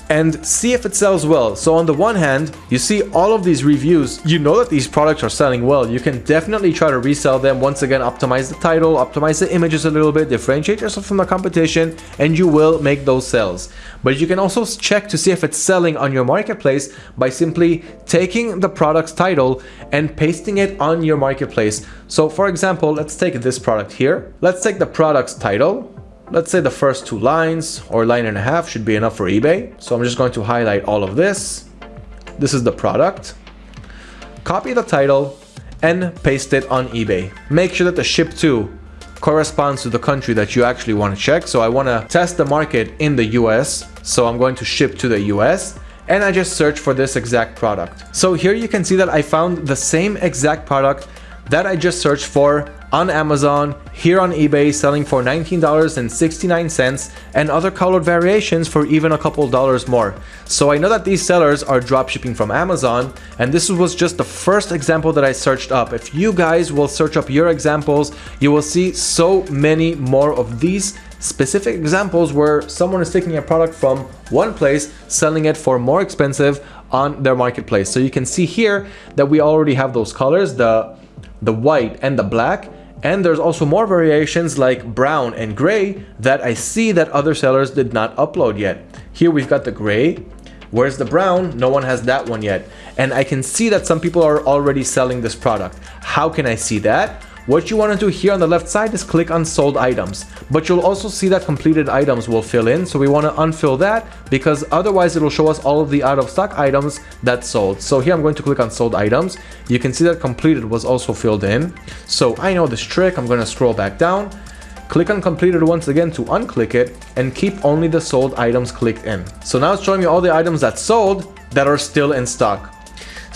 A: and see if it sells well. So on the one hand, you see all of these reviews, you know that these products are selling well. You can definitely try to resell them. Once again, optimize the title, optimize the images a little bit, differentiate yourself from the competition, and you will make those sales. But you can also check to see if it's selling on your marketplace by simply taking the product's title and pasting it on your marketplace. So for example, let's take this product here. Let's take the product's title Let's say the first two lines or line and a half should be enough for eBay. So I'm just going to highlight all of this. This is the product. Copy the title and paste it on eBay. Make sure that the ship to corresponds to the country that you actually want to check. So I want to test the market in the US. So I'm going to ship to the US and I just search for this exact product. So here you can see that I found the same exact product that I just searched for on Amazon, here on eBay selling for $19.69 and other colored variations for even a couple dollars more. So I know that these sellers are dropshipping from Amazon and this was just the first example that I searched up. If you guys will search up your examples, you will see so many more of these specific examples where someone is taking a product from one place, selling it for more expensive on their marketplace. So you can see here that we already have those colors, the the white and the black and there's also more variations like brown and gray that I see that other sellers did not upload yet. Here we've got the gray. Where's the brown? No one has that one yet. And I can see that some people are already selling this product. How can I see that? What you want to do here on the left side is click on sold items, but you'll also see that completed items will fill in. So we want to unfill that because otherwise it'll show us all of the out of stock items that sold. So here I'm going to click on sold items. You can see that completed was also filled in. So I know this trick. I'm going to scroll back down click on completed once again to unclick it and keep only the sold items clicked in. So now it's showing me all the items that sold that are still in stock.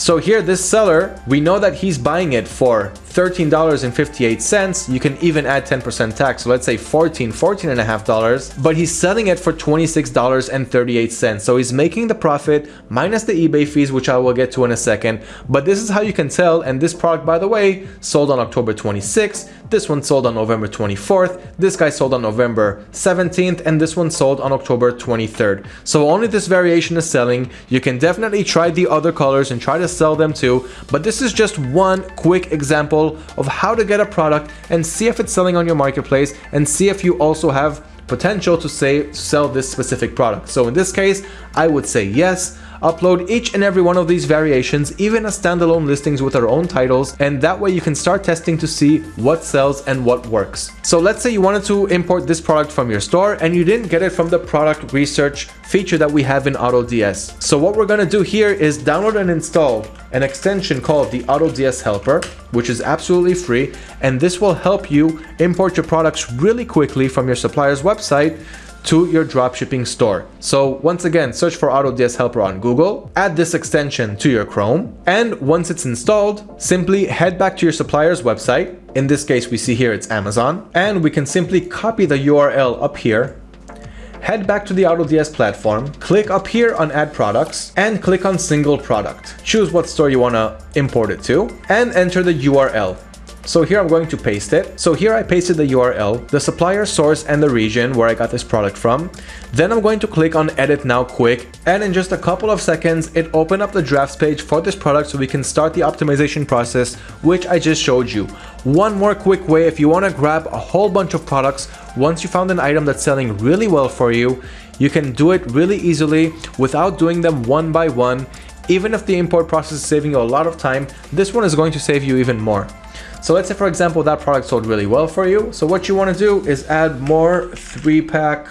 A: So here, this seller, we know that he's buying it for $13.58. You can even add 10% tax. So let's say 14, 14 and a half dollars, but he's selling it for $26.38. So he's making the profit minus the eBay fees, which I will get to in a second. But this is how you can tell. And this product, by the way, sold on October 26th. This one sold on November 24th. This guy sold on November 17th. And this one sold on October 23rd. So only this variation is selling. You can definitely try the other colors and try to sell them too. But this is just one quick example of how to get a product and see if it's selling on your marketplace and see if you also have potential to say sell this specific product. So in this case, I would say yes upload each and every one of these variations, even as standalone listings with our own titles, and that way you can start testing to see what sells and what works. So let's say you wanted to import this product from your store and you didn't get it from the product research feature that we have in AutoDS. So what we're gonna do here is download and install an extension called the AutoDS Helper, which is absolutely free, and this will help you import your products really quickly from your supplier's website to your dropshipping store. So once again, search for AutoDS Helper on Google, add this extension to your Chrome, and once it's installed, simply head back to your supplier's website. In this case, we see here it's Amazon, and we can simply copy the URL up here head back to the AutoDS platform, click up here on add products and click on single product. Choose what store you want to import it to and enter the URL. So here I'm going to paste it. So here I pasted the URL, the supplier source and the region where I got this product from. Then I'm going to click on edit now quick and in just a couple of seconds it opened up the drafts page for this product so we can start the optimization process which I just showed you. One more quick way if you want to grab a whole bunch of products once you found an item that's selling really well for you, you can do it really easily without doing them one by one. Even if the import process is saving you a lot of time, this one is going to save you even more. So let's say for example that product sold really well for you. So what you want to do is add more three pack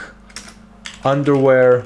A: underwear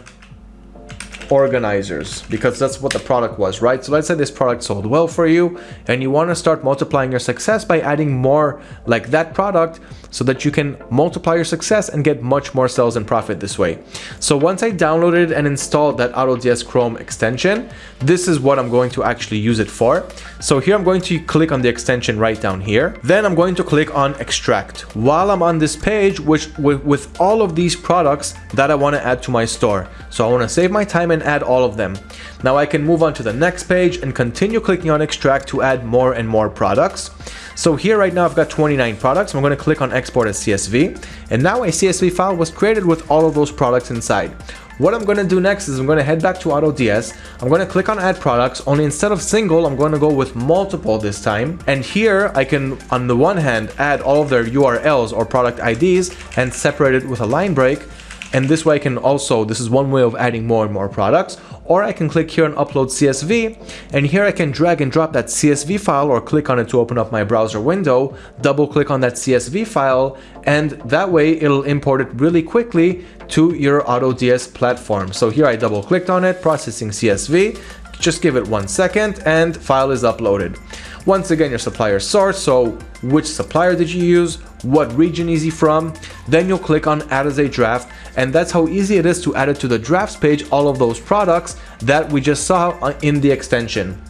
A: organizers because that's what the product was, right? So let's say this product sold well for you and you want to start multiplying your success by adding more like that product so that you can multiply your success and get much more sales and profit this way. So once I downloaded and installed that AutoDS Chrome extension, this is what I'm going to actually use it for. So here I'm going to click on the extension right down here. Then I'm going to click on extract while I'm on this page, which with, with all of these products that I want to add to my store. So I want to save my time and add all of them. Now I can move on to the next page and continue clicking on extract to add more and more products. So here right now I've got 29 products. I'm going to click on export as CSV and now a CSV file was created with all of those products inside. What I'm going to do next is I'm going to head back to AutoDS. I'm going to click on add products, only instead of single, I'm going to go with multiple this time. And here I can, on the one hand, add all of their URLs or product IDs and separate it with a line break. And this way I can also, this is one way of adding more and more products, or I can click here and upload CSV, and here I can drag and drop that CSV file or click on it to open up my browser window, double click on that CSV file, and that way it'll import it really quickly to your AutoDS platform. So here I double clicked on it, processing CSV, just give it one second and file is uploaded. Once again, your supplier source, so which supplier did you use, what region is he from, then you'll click on add as a draft and that's how easy it is to add it to the drafts page all of those products that we just saw in the extension.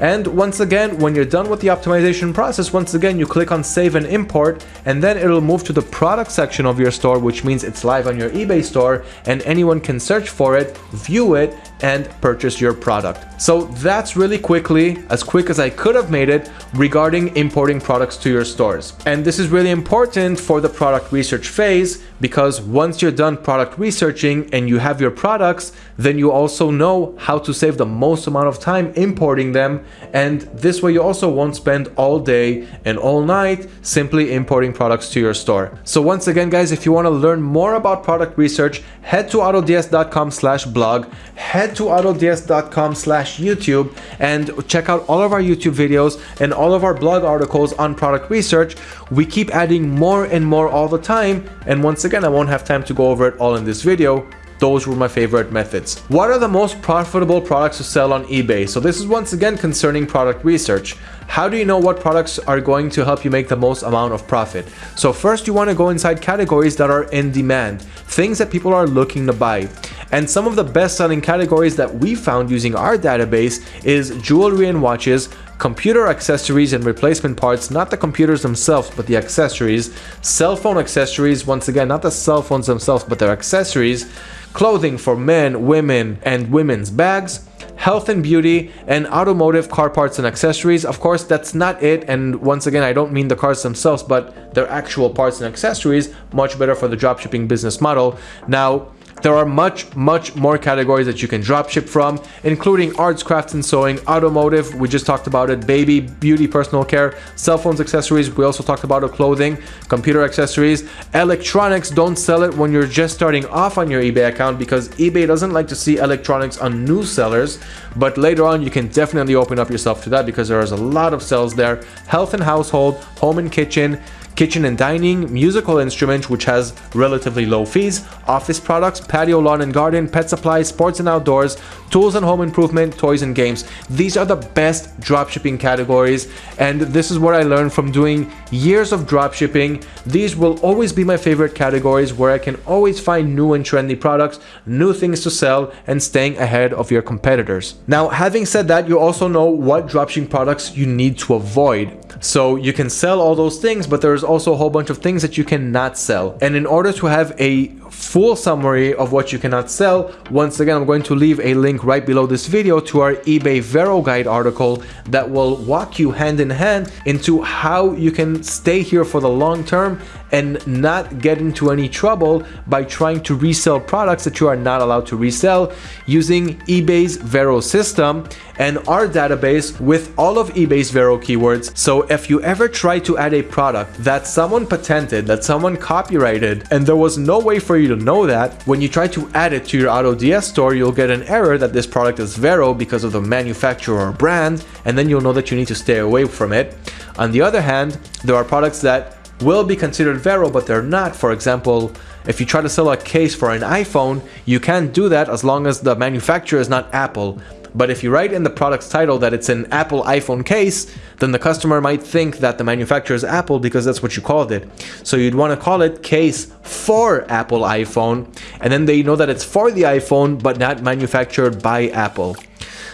A: And once again, when you're done with the optimization process, once again, you click on save and import, and then it'll move to the product section of your store, which means it's live on your eBay store and anyone can search for it, view it, and purchase your product. So that's really quickly, as quick as I could have made it, regarding importing products to your stores. And this is really important for the product research phase because once you're done product researching and you have your products, then you also know how to save the most amount of time importing them. And this way you also won't spend all day and all night simply importing products to your store. So once again, guys, if you want to learn more about product research, head to autods.com slash blog, head to autods.com slash YouTube and check out all of our YouTube videos and all of our blog articles on product research. We keep adding more and more all the time. And once again, I won't have time to go over it all in this video. Those were my favorite methods. What are the most profitable products to sell on eBay? So this is once again concerning product research. How do you know what products are going to help you make the most amount of profit? So first you want to go inside categories that are in demand, things that people are looking to buy. And some of the best selling categories that we found using our database is jewelry and watches, computer accessories and replacement parts, not the computers themselves, but the accessories, cell phone accessories, once again, not the cell phones themselves, but their accessories, clothing for men, women, and women's bags, health and beauty, and automotive car parts and accessories. Of course, that's not it. And once again, I don't mean the cars themselves, but their actual parts and accessories, much better for the dropshipping business model. Now, there are much, much more categories that you can dropship from, including arts, crafts and sewing, automotive, we just talked about it, baby, beauty, personal care, cell phones, accessories, we also talked about clothing, computer accessories, electronics, don't sell it when you're just starting off on your eBay account because eBay doesn't like to see electronics on new sellers, but later on you can definitely open up yourself to that because there is a lot of sales there. Health and household, home and kitchen, kitchen and dining, musical instruments which has relatively low fees, office products, patio, lawn and garden, pet supplies, sports and outdoors, tools and home improvement, toys and games. These are the best dropshipping categories and this is what I learned from doing years of dropshipping. These will always be my favorite categories where I can always find new and trendy products, new things to sell and staying ahead of your competitors. Now having said that, you also know what dropshipping products you need to avoid. So you can sell all those things, but there's also a whole bunch of things that you cannot sell. And in order to have a full summary of what you cannot sell, once again, I'm going to leave a link right below this video to our eBay Vero Guide article that will walk you hand in hand into how you can stay here for the long term and not get into any trouble by trying to resell products that you are not allowed to resell using eBay's Vero system and our database with all of eBay's Vero keywords. So if you ever try to add a product that someone patented, that someone copyrighted, and there was no way for you to know that, when you try to add it to your AutoDS store, you'll get an error that this product is Vero because of the manufacturer or brand, and then you'll know that you need to stay away from it. On the other hand, there are products that will be considered Vero, but they're not. For example, if you try to sell a case for an iPhone, you can't do that as long as the manufacturer is not Apple. But if you write in the product's title that it's an Apple iPhone case, then the customer might think that the manufacturer is Apple because that's what you called it. So you'd want to call it case for Apple iPhone, and then they know that it's for the iPhone but not manufactured by Apple.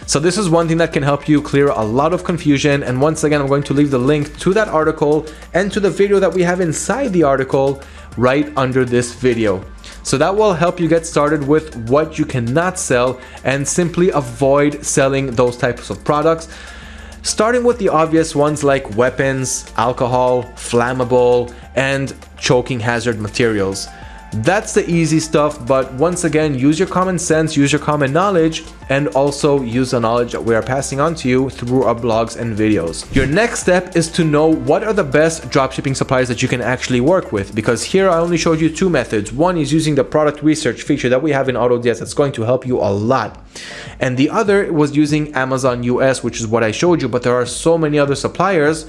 A: So this is one thing that can help you clear a lot of confusion. And once again, I'm going to leave the link to that article and to the video that we have inside the article right under this video. So that will help you get started with what you cannot sell and simply avoid selling those types of products. Starting with the obvious ones like weapons, alcohol, flammable, and choking hazard materials. That's the easy stuff, but once again, use your common sense, use your common knowledge, and also use the knowledge that we are passing on to you through our blogs and videos. Your next step is to know what are the best dropshipping suppliers that you can actually work with, because here I only showed you two methods. One is using the product research feature that we have in AutoDS that's going to help you a lot. And the other was using Amazon US, which is what I showed you, but there are so many other suppliers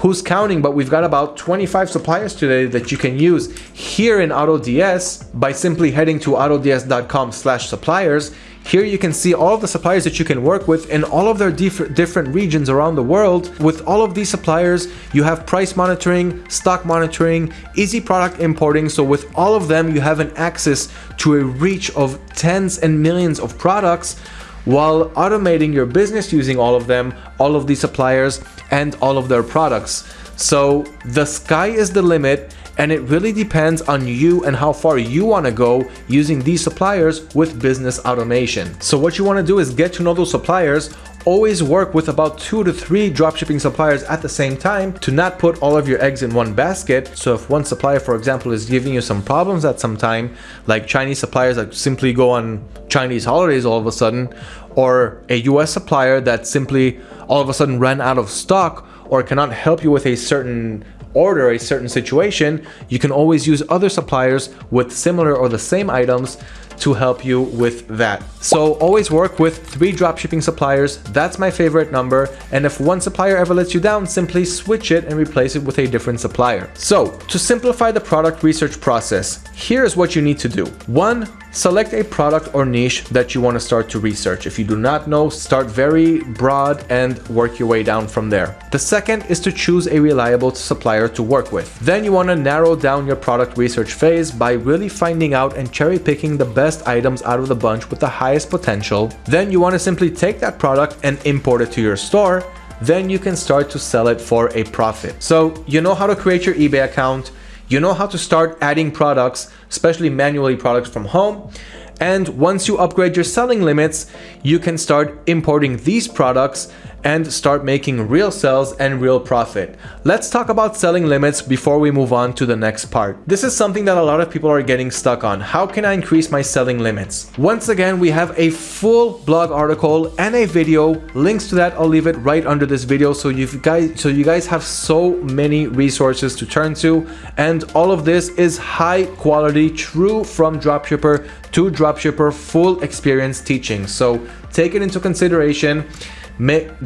A: who's counting, but we've got about 25 suppliers today that you can use here in AutoDS by simply heading to autods.com slash suppliers. Here you can see all of the suppliers that you can work with in all of their diff different regions around the world. With all of these suppliers, you have price monitoring, stock monitoring, easy product importing. So with all of them, you have an access to a reach of tens and millions of products while automating your business using all of them, all of these suppliers, and all of their products. So the sky is the limit and it really depends on you and how far you want to go using these suppliers with business automation. So what you want to do is get to know those suppliers, always work with about two to three dropshipping suppliers at the same time to not put all of your eggs in one basket. So if one supplier, for example, is giving you some problems at some time, like Chinese suppliers that simply go on Chinese holidays all of a sudden, or a US supplier that simply all of a sudden ran out of stock or cannot help you with a certain order, a certain situation, you can always use other suppliers with similar or the same items to help you with that. So always work with three dropshipping suppliers. That's my favorite number. And if one supplier ever lets you down, simply switch it and replace it with a different supplier. So to simplify the product research process, here's what you need to do. One, Select a product or niche that you want to start to research. If you do not know, start very broad and work your way down from there. The second is to choose a reliable supplier to work with. Then you want to narrow down your product research phase by really finding out and cherry picking the best items out of the bunch with the highest potential. Then you want to simply take that product and import it to your store then you can start to sell it for a profit. So you know how to create your eBay account, you know how to start adding products, especially manually products from home. And once you upgrade your selling limits, you can start importing these products and start making real sales and real profit. Let's talk about selling limits before we move on to the next part. This is something that a lot of people are getting stuck on. How can I increase my selling limits? Once again, we have a full blog article and a video. Links to that, I'll leave it right under this video so you guys so you guys have so many resources to turn to and all of this is high quality true from dropshipper to dropshipper full experience teaching. So take it into consideration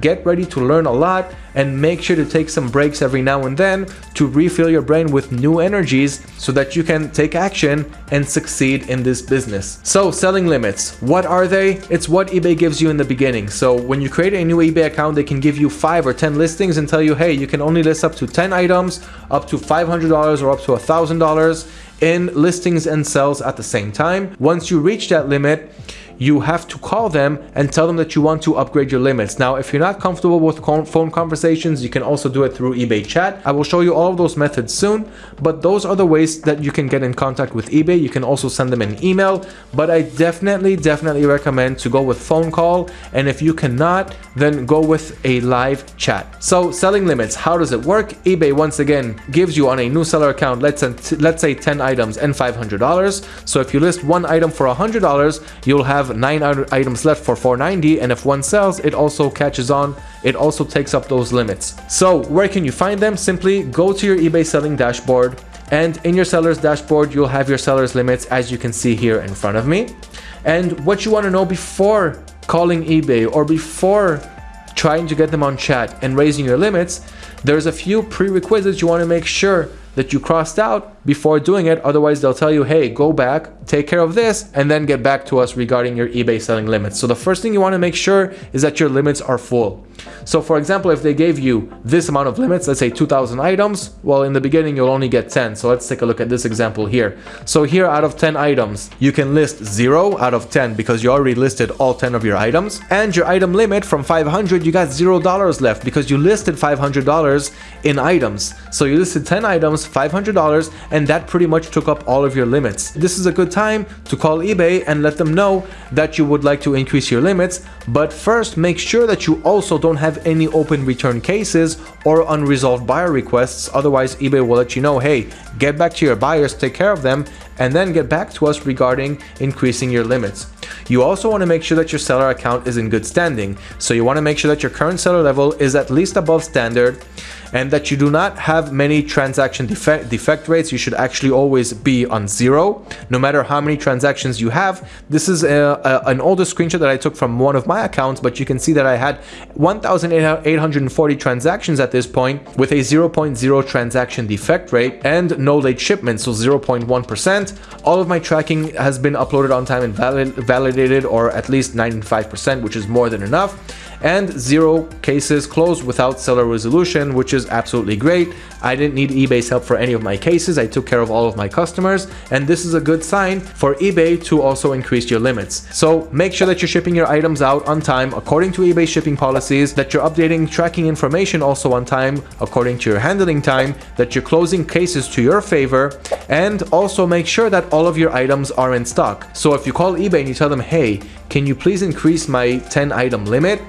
A: get ready to learn a lot and make sure to take some breaks every now and then to refill your brain with new energies so that you can take action and succeed in this business. So selling limits, what are they? It's what eBay gives you in the beginning. So when you create a new eBay account, they can give you five or 10 listings and tell you, hey, you can only list up to 10 items, up to $500 or up to $1,000 in listings and sales at the same time. Once you reach that limit, you have to call them and tell them that you want to upgrade your limits. Now, if you're not comfortable with phone conversations, you can also do it through eBay chat. I will show you all of those methods soon, but those are the ways that you can get in contact with eBay. You can also send them an email, but I definitely, definitely recommend to go with phone call. And if you cannot, then go with a live chat. So selling limits, how does it work? eBay once again gives you on a new seller account, let's, let's say 10 items and $500. So if you list one item for $100, you'll have have 9 items left for 490 and if one sells it also catches on. It also takes up those limits. So where can you find them? Simply go to your ebay selling dashboard and in your sellers dashboard you'll have your sellers limits as you can see here in front of me. And what you want to know before calling ebay or before trying to get them on chat and raising your limits there's a few prerequisites you want to make sure that you crossed out before doing it. Otherwise, they'll tell you, hey, go back, take care of this, and then get back to us regarding your eBay selling limits. So the first thing you want to make sure is that your limits are full. So for example, if they gave you this amount of limits, let's say 2000 items, well, in the beginning, you'll only get 10. So let's take a look at this example here. So here out of 10 items, you can list zero out of 10 because you already listed all 10 of your items. And your item limit from 500, you got $0 left because you listed $500 in items. So you listed 10 items, $500, and that pretty much took up all of your limits. This is a good time to call eBay and let them know that you would like to increase your limits, but first make sure that you also don't have any open return cases or unresolved buyer requests, otherwise eBay will let you know, hey, get back to your buyers, take care of them, and then get back to us regarding increasing your limits. You also want to make sure that your seller account is in good standing. So you want to make sure that your current seller level is at least above standard and that you do not have many transaction defect, defect rates. You should actually always be on zero, no matter how many transactions you have. This is a, a, an older screenshot that I took from one of my accounts, but you can see that I had 1,840 transactions at this point with a 0.0 transaction defect rate and no late shipment, so 0.1%. All of my tracking has been uploaded on time and valid, validated, or at least 95%, which is more than enough and zero cases closed without seller resolution, which is absolutely great. I didn't need eBay's help for any of my cases. I took care of all of my customers, and this is a good sign for eBay to also increase your limits. So make sure that you're shipping your items out on time according to eBay shipping policies, that you're updating tracking information also on time according to your handling time, that you're closing cases to your favor, and also make sure that all of your items are in stock. So if you call eBay and you tell them, hey, can you please increase my 10 item limit?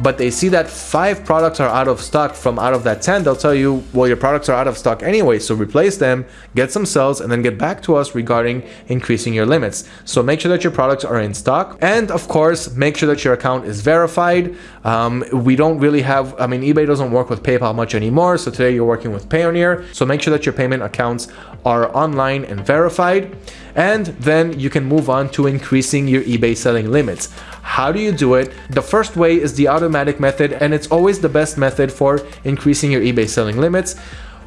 A: But they see that five products are out of stock from out of that 10, they'll tell you, well, your products are out of stock anyway, so replace them, get some sales, and then get back to us regarding increasing your limits. So make sure that your products are in stock. And of course, make sure that your account is verified. Um, we don't really have, I mean, eBay doesn't work with PayPal much anymore. So today you're working with Payoneer. So make sure that your payment accounts are online and verified. And then you can move on to increasing your eBay selling limits. How do you do it? The first way is the automatic method and it's always the best method for increasing your eBay selling limits.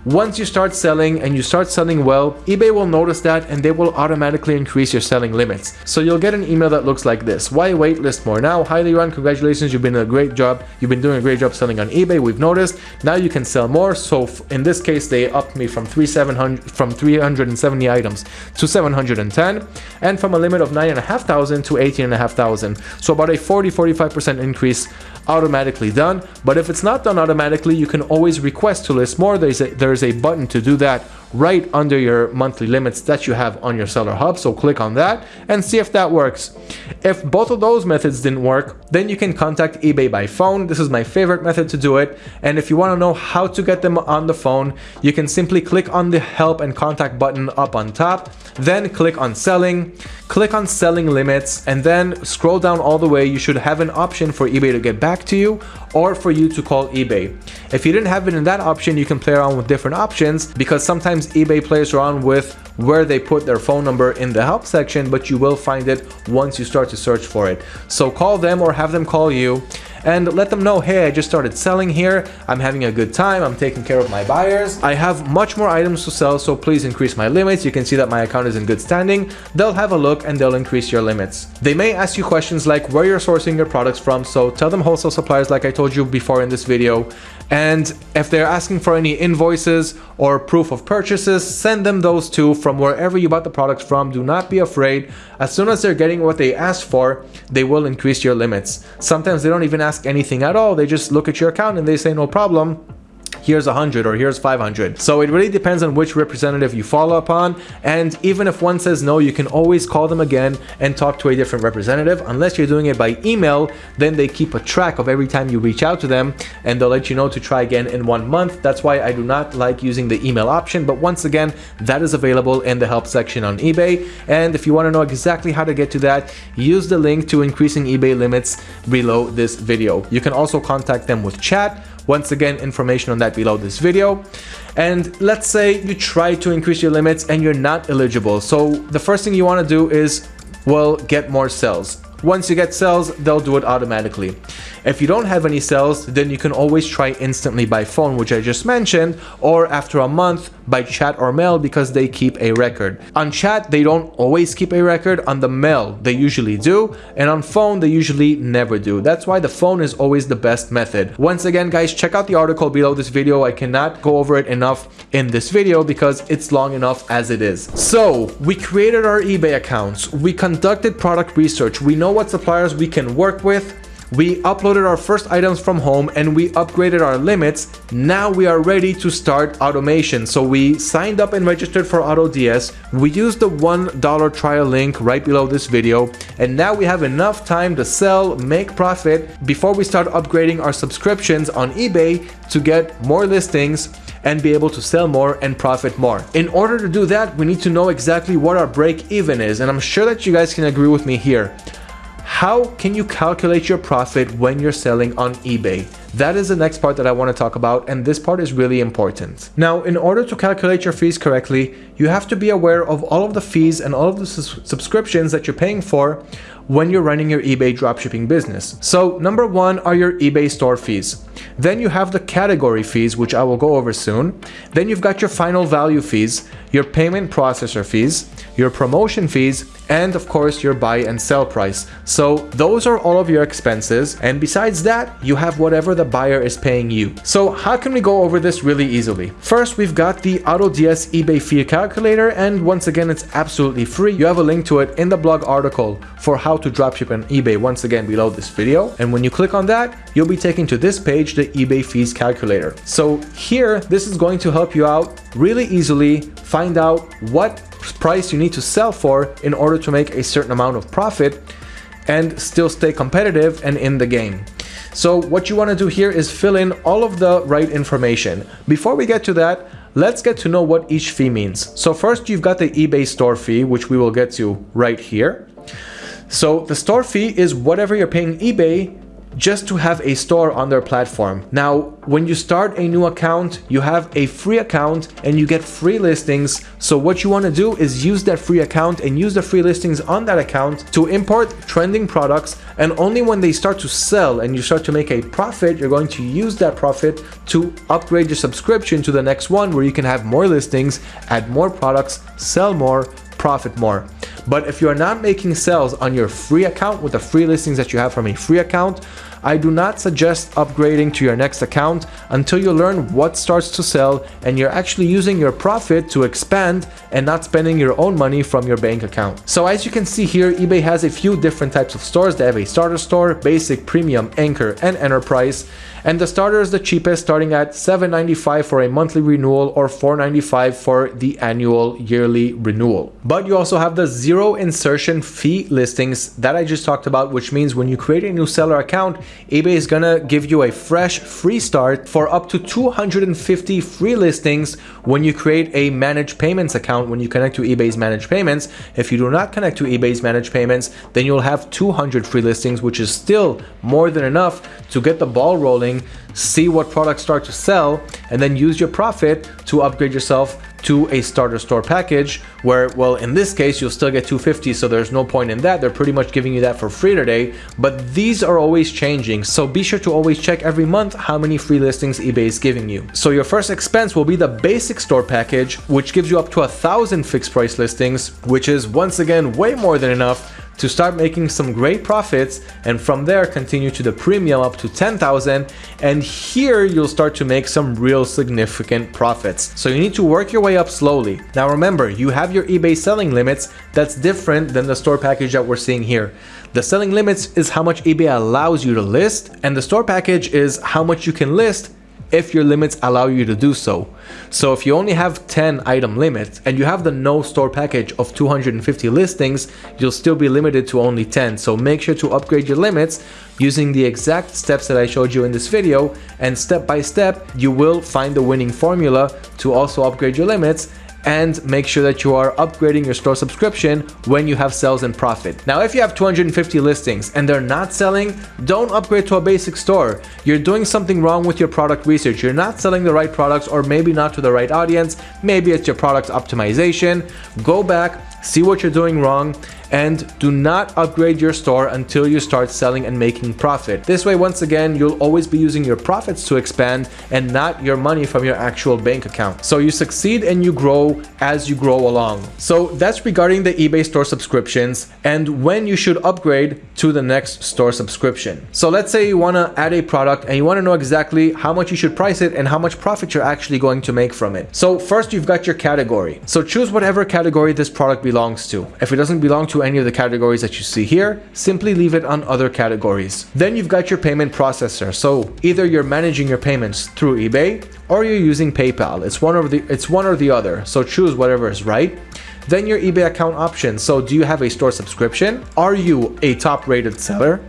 A: Once you start selling and you start selling well, eBay will notice that and they will automatically increase your selling limits. So you'll get an email that looks like this. Why wait list more now? Highly run, congratulations, you've been a great job. You've been doing a great job selling on eBay, we've noticed. Now you can sell more. So in this case, they upped me from 3700 from 370 items to 710 and from a limit of 9,500 to 18,500. So about a 40-45% increase automatically done. But if it's not done automatically, you can always request to list more. There's a, there's a button to do that right under your monthly limits that you have on your seller hub. So click on that and see if that works. If both of those methods didn't work, then you can contact eBay by phone. This is my favorite method to do it. And if you want to know how to get them on the phone, you can simply click on the help and contact button up on top, then click on selling, click on selling limits, and then scroll down all the way. You should have an option for eBay to get back to you or for you to call eBay. If you didn't have it in that option, you can play around with different options because sometimes eBay plays around with where they put their phone number in the help section, but you will find it once you start to search for it. So call them or have them call you and let them know, hey, I just started selling here. I'm having a good time. I'm taking care of my buyers. I have much more items to sell, so please increase my limits. You can see that my account is in good standing. They'll have a look and they'll increase your limits. They may ask you questions like where you're sourcing your products from, so tell them wholesale suppliers like I told you before in this video. And if they're asking for any invoices or proof of purchases, send them those too from wherever you bought the products from. Do not be afraid. As soon as they're getting what they asked for, they will increase your limits. Sometimes they don't even ask anything at all. They just look at your account and they say no problem here's 100 or here's 500. So it really depends on which representative you follow upon. And even if one says no, you can always call them again and talk to a different representative. Unless you're doing it by email, then they keep a track of every time you reach out to them and they'll let you know to try again in one month. That's why I do not like using the email option. But once again, that is available in the help section on eBay. And if you want to know exactly how to get to that, use the link to increasing eBay limits below this video. You can also contact them with chat once again, information on that below this video. And let's say you try to increase your limits and you're not eligible. So the first thing you want to do is, well, get more sales. Once you get sales, they'll do it automatically. If you don't have any sales, then you can always try instantly by phone, which I just mentioned, or after a month by chat or mail because they keep a record. On chat, they don't always keep a record. On the mail, they usually do. And on phone, they usually never do. That's why the phone is always the best method. Once again, guys, check out the article below this video. I cannot go over it enough in this video because it's long enough as it is. So we created our eBay accounts. We conducted product research. We know what suppliers we can work with we uploaded our first items from home and we upgraded our limits. Now we are ready to start automation. So we signed up and registered for AutoDS. We used the $1 trial link right below this video. And now we have enough time to sell, make profit before we start upgrading our subscriptions on eBay to get more listings and be able to sell more and profit more. In order to do that, we need to know exactly what our break even is. And I'm sure that you guys can agree with me here. How can you calculate your profit when you're selling on eBay? That is the next part that I want to talk about and this part is really important. Now, in order to calculate your fees correctly, you have to be aware of all of the fees and all of the subscriptions that you're paying for when you're running your eBay dropshipping business. So number one are your eBay store fees. Then you have the category fees, which I will go over soon. Then you've got your final value fees, your payment processor fees, your promotion fees, and of course your buy and sell price. So those are all of your expenses. And besides that, you have whatever the buyer is paying you. So how can we go over this really easily? First, we've got the AutoDS eBay fee calculator. And once again, it's absolutely free. You have a link to it in the blog article for how to dropship on eBay once again below this video. And when you click on that, you'll be taken to this page, the eBay fees calculator. So here, this is going to help you out really easily find out what price you need to sell for in order to make a certain amount of profit and still stay competitive and in the game. So what you want to do here is fill in all of the right information. Before we get to that, let's get to know what each fee means. So first you've got the eBay store fee, which we will get to right here. So the store fee is whatever you're paying eBay just to have a store on their platform. Now, when you start a new account, you have a free account and you get free listings. So what you want to do is use that free account and use the free listings on that account to import trending products. And only when they start to sell and you start to make a profit, you're going to use that profit to upgrade your subscription to the next one where you can have more listings, add more products, sell more, profit more. But if you are not making sales on your free account with the free listings that you have from a free account, I do not suggest upgrading to your next account until you learn what starts to sell and you're actually using your profit to expand and not spending your own money from your bank account. So as you can see here, eBay has a few different types of stores. They have a starter store, basic, premium, anchor, and enterprise. And the starter is the cheapest, starting at $7.95 for a monthly renewal or $4.95 for the annual yearly renewal. But you also have the zero insertion fee listings that I just talked about, which means when you create a new seller account, eBay is gonna give you a fresh free start for up to 250 free listings when you create a managed payments account when you connect to eBay's managed payments. If you do not connect to eBay's managed payments, then you'll have 200 free listings, which is still more than enough to get the ball rolling, thing see what products start to sell, and then use your profit to upgrade yourself to a starter store package where, well, in this case, you'll still get 250, so there's no point in that. They're pretty much giving you that for free today, but these are always changing. So be sure to always check every month how many free listings eBay is giving you. So your first expense will be the basic store package, which gives you up to a thousand fixed price listings, which is once again way more than enough to start making some great profits and from there continue to the premium up to 10,000 and here you'll start to make some real significant profits. So you need to work your way up slowly. Now remember, you have your eBay selling limits that's different than the store package that we're seeing here. The selling limits is how much eBay allows you to list and the store package is how much you can list if your limits allow you to do so. So if you only have 10 item limit and you have the no store package of 250 listings, you'll still be limited to only 10. So make sure to upgrade your limits using the exact steps that I showed you in this video and step by step you will find the winning formula to also upgrade your limits and make sure that you are upgrading your store subscription when you have sales and profit. Now, if you have 250 listings and they're not selling, don't upgrade to a basic store. You're doing something wrong with your product research. You're not selling the right products or maybe not to the right audience. Maybe it's your product optimization. Go back, see what you're doing wrong and do not upgrade your store until you start selling and making profit. This way, once again, you'll always be using your profits to expand and not your money from your actual bank account. So you succeed and you grow as you grow along. So that's regarding the eBay store subscriptions and when you should upgrade to the next store subscription. So let's say you want to add a product and you want to know exactly how much you should price it and how much profit you're actually going to make from it. So first you've got your category. So choose whatever category this product belongs to. If it doesn't belong to to any of the categories that you see here, simply leave it on other categories. Then you've got your payment processor. So either you're managing your payments through eBay or you're using PayPal. It's one or the it's one or the other. So choose whatever is right. Then your eBay account options. So do you have a store subscription? Are you a top rated seller?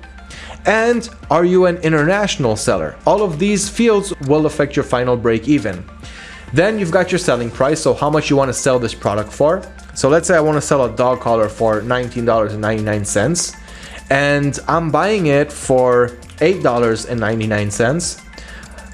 A: And are you an international seller? All of these fields will affect your final break even. Then you've got your selling price, so how much you want to sell this product for. So let's say I want to sell a dog collar for $19.99 and I'm buying it for $8.99.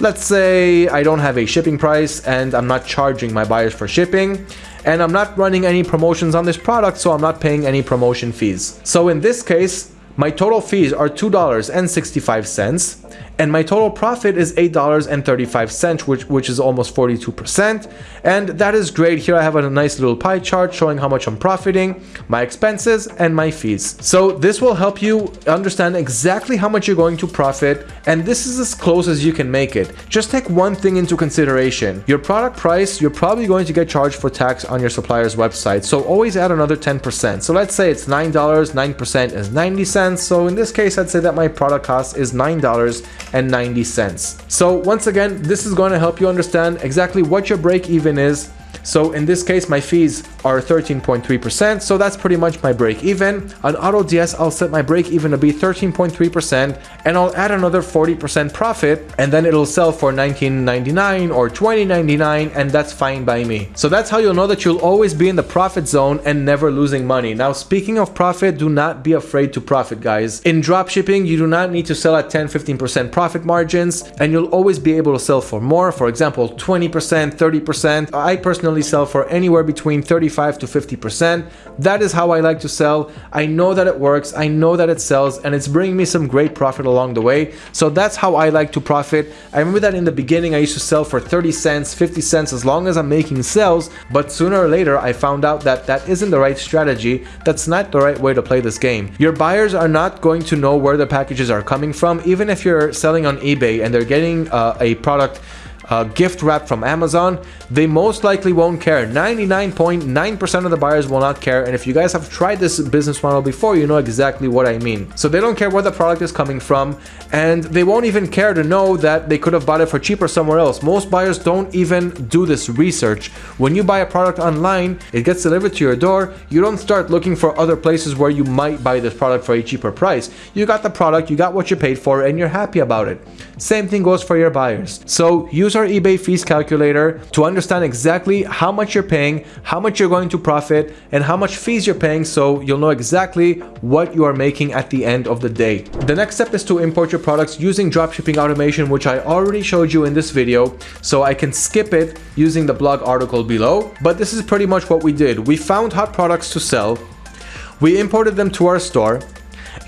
A: Let's say I don't have a shipping price and I'm not charging my buyers for shipping and I'm not running any promotions on this product so I'm not paying any promotion fees. So in this case, my total fees are $2.65 and my total profit is $8.35 which which is almost 42% and that is great. Here I have a nice little pie chart showing how much I'm profiting my expenses and my fees. So this will help you understand exactly how much you're going to profit and this is as close as you can make it. Just take one thing into consideration. Your product price you're probably going to get charged for tax on your supplier's website. So always add another 10% so let's say it's $9 9% is 90 cents so in this case I'd say that my product cost is $9 and 90 cents. So once again, this is going to help you understand exactly what your break even is So in this case, my fees are 13.3%. So that's pretty much my break even. On AutoDS, I'll set my break even to be 13.3% and I'll add another 40% profit and then it'll sell for 19.99 or 20.99 and that's fine by me. So that's how you'll know that you'll always be in the profit zone and never losing money. Now, speaking of profit, do not be afraid to profit, guys. In dropshipping, you do not need to sell at 10, 15% profit margins and you'll always be able to sell for more. For example, 20%, 30%. I personally sell for anywhere between 35 to 50%. That is how I like to sell. I know that it works. I know that it sells and it's bringing me some great profit along the way. So that's how I like to profit. I remember that in the beginning, I used to sell for 30 cents, 50 cents, as long as I'm making sales. But sooner or later, I found out that that isn't the right strategy. That's not the right way to play this game. Your buyers are not going to know where the packages are coming from. Even if you're selling on eBay and they're getting uh, a product uh, gift wrap from Amazon, they most likely won't care. 99.9% .9 of the buyers will not care. And if you guys have tried this business model before, you know exactly what I mean. So they don't care where the product is coming from and they won't even care to know that they could have bought it for cheaper somewhere else. Most buyers don't even do this research. When you buy a product online, it gets delivered to your door. You don't start looking for other places where you might buy this product for a cheaper price. You got the product, you got what you paid for, and you're happy about it. Same thing goes for your buyers. So use our eBay fees calculator to understand exactly how much you're paying, how much you're going to profit, and how much fees you're paying so you'll know exactly what you are making at the end of the day. The next step is to import your products using dropshipping automation, which I already showed you in this video, so I can skip it using the blog article below. But this is pretty much what we did. We found hot products to sell, we imported them to our store,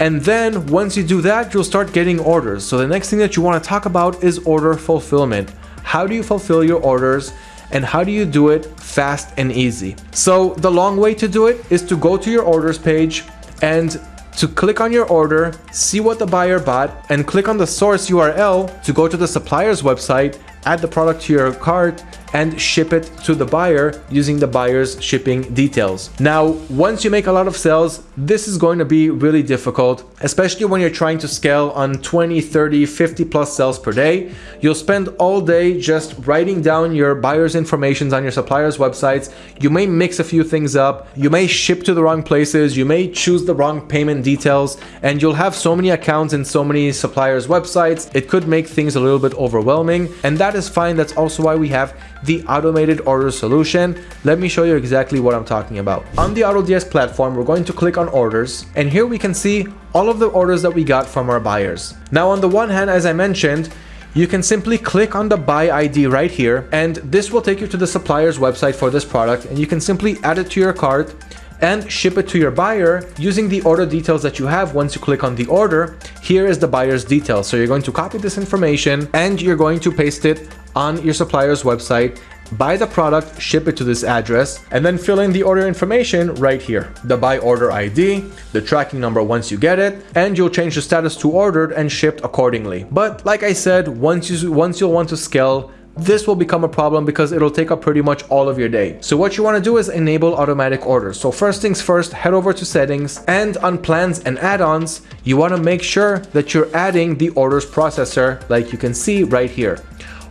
A: and then once you do that, you'll start getting orders. So the next thing that you want to talk about is order fulfillment. How do you fulfill your orders? and how do you do it fast and easy? So the long way to do it is to go to your orders page and to click on your order, see what the buyer bought, and click on the source URL to go to the supplier's website, add the product to your cart, and ship it to the buyer using the buyer's shipping details. Now, once you make a lot of sales, this is going to be really difficult, especially when you're trying to scale on 20, 30, 50 plus sales per day. You'll spend all day just writing down your buyer's information on your supplier's websites. You may mix a few things up. You may ship to the wrong places. You may choose the wrong payment details and you'll have so many accounts in so many suppliers websites. It could make things a little bit overwhelming and that is fine. That's also why we have the automated order solution. Let me show you exactly what I'm talking about. On the AutoDS platform, we're going to click on orders and here we can see all of the orders that we got from our buyers. Now on the one hand, as I mentioned, you can simply click on the buy ID right here and this will take you to the supplier's website for this product and you can simply add it to your cart and ship it to your buyer using the order details that you have once you click on the order. Here is the buyer's details. So you're going to copy this information and you're going to paste it on your supplier's website buy the product, ship it to this address, and then fill in the order information right here. The buy order ID, the tracking number once you get it, and you'll change the status to ordered and shipped accordingly. But like I said, once, you, once you'll want to scale, this will become a problem because it'll take up pretty much all of your day. So what you want to do is enable automatic orders. So first things first, head over to settings and on plans and add-ons, you want to make sure that you're adding the orders processor like you can see right here.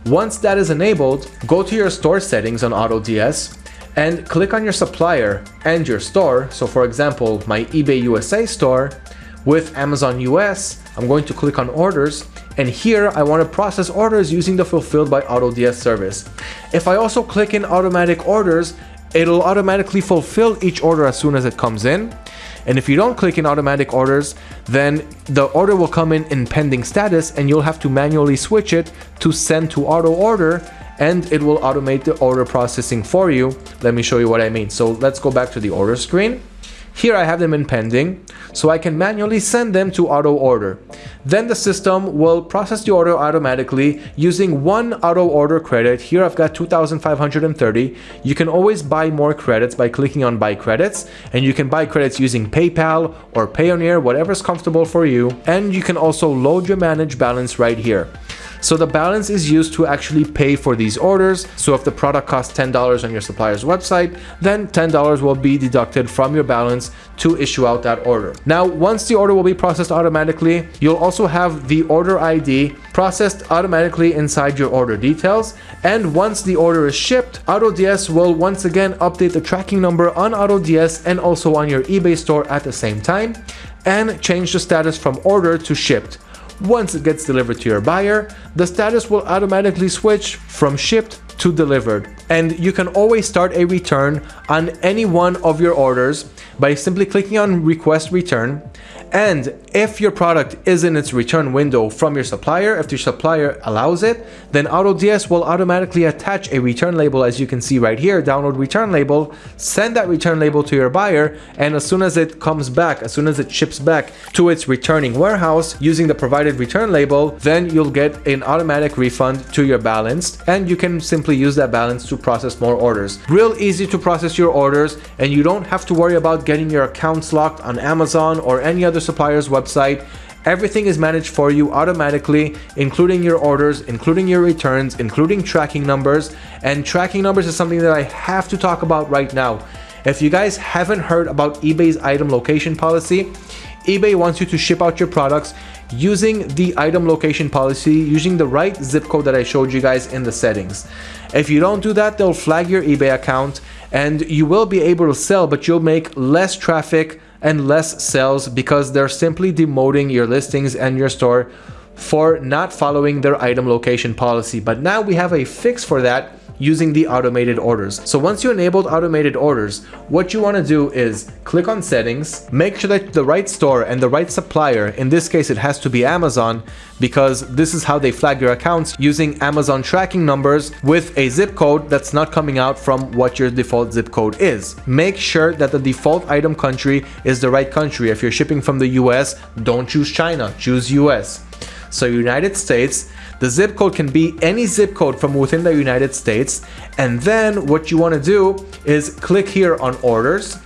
A: Once that is enabled, go to your store settings on AutoDS and click on your supplier and your store. So for example, my eBay USA store with Amazon US, I'm going to click on orders and here I want to process orders using the fulfilled by AutoDS service. If I also click in automatic orders, it'll automatically fulfill each order as soon as it comes in. And if you don't click in automatic orders, then the order will come in in pending status and you'll have to manually switch it to send to auto order and it will automate the order processing for you. Let me show you what I mean. So let's go back to the order screen. Here I have them in pending, so I can manually send them to auto order. Then the system will process the order automatically using one auto order credit. Here I've got 2,530. You can always buy more credits by clicking on buy credits and you can buy credits using PayPal or Payoneer, whatever's comfortable for you. And you can also load your manage balance right here. So the balance is used to actually pay for these orders. So if the product costs $10 on your supplier's website, then $10 will be deducted from your balance to issue out that order. Now, once the order will be processed automatically, you'll also have the order ID processed automatically inside your order details. And once the order is shipped, AutoDS will once again update the tracking number on AutoDS and also on your eBay store at the same time and change the status from order to shipped. Once it gets delivered to your buyer, the status will automatically switch from shipped to delivered. And you can always start a return on any one of your orders by simply clicking on request return and if your product is in its return window from your supplier, if your supplier allows it, then AutoDS will automatically attach a return label as you can see right here, download return label, send that return label to your buyer, and as soon as it comes back, as soon as it ships back to its returning warehouse using the provided return label, then you'll get an automatic refund to your balance and you can simply use that balance to process more orders. Real easy to process your orders and you don't have to worry about getting your accounts locked on Amazon or any other supplier's website. Everything is managed for you automatically, including your orders, including your returns, including tracking numbers. And tracking numbers is something that I have to talk about right now. If you guys haven't heard about eBay's item location policy, eBay wants you to ship out your products using the item location policy, using the right zip code that I showed you guys in the settings. If you don't do that, they'll flag your eBay account and you will be able to sell, but you'll make less traffic and less sales because they're simply demoting your listings and your store for not following their item location policy. But now we have a fix for that using the automated orders. So once you enabled automated orders, what you want to do is click on settings, make sure that the right store and the right supplier, in this case it has to be Amazon because this is how they flag your accounts using Amazon tracking numbers with a zip code that's not coming out from what your default zip code is. Make sure that the default item country is the right country. If you're shipping from the US, don't choose China, choose US. So United States, the zip code can be any zip code from within the United States. And then what you want to do is click here on orders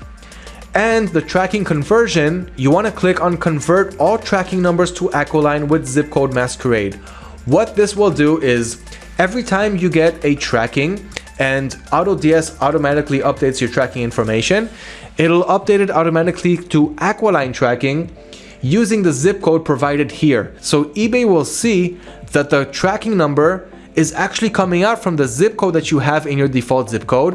A: and the tracking conversion, you want to click on convert all tracking numbers to Aquiline with zip code masquerade. What this will do is every time you get a tracking and AutoDS automatically updates your tracking information, it'll update it automatically to Aquiline tracking using the zip code provided here. So eBay will see that the tracking number is actually coming out from the zip code that you have in your default zip code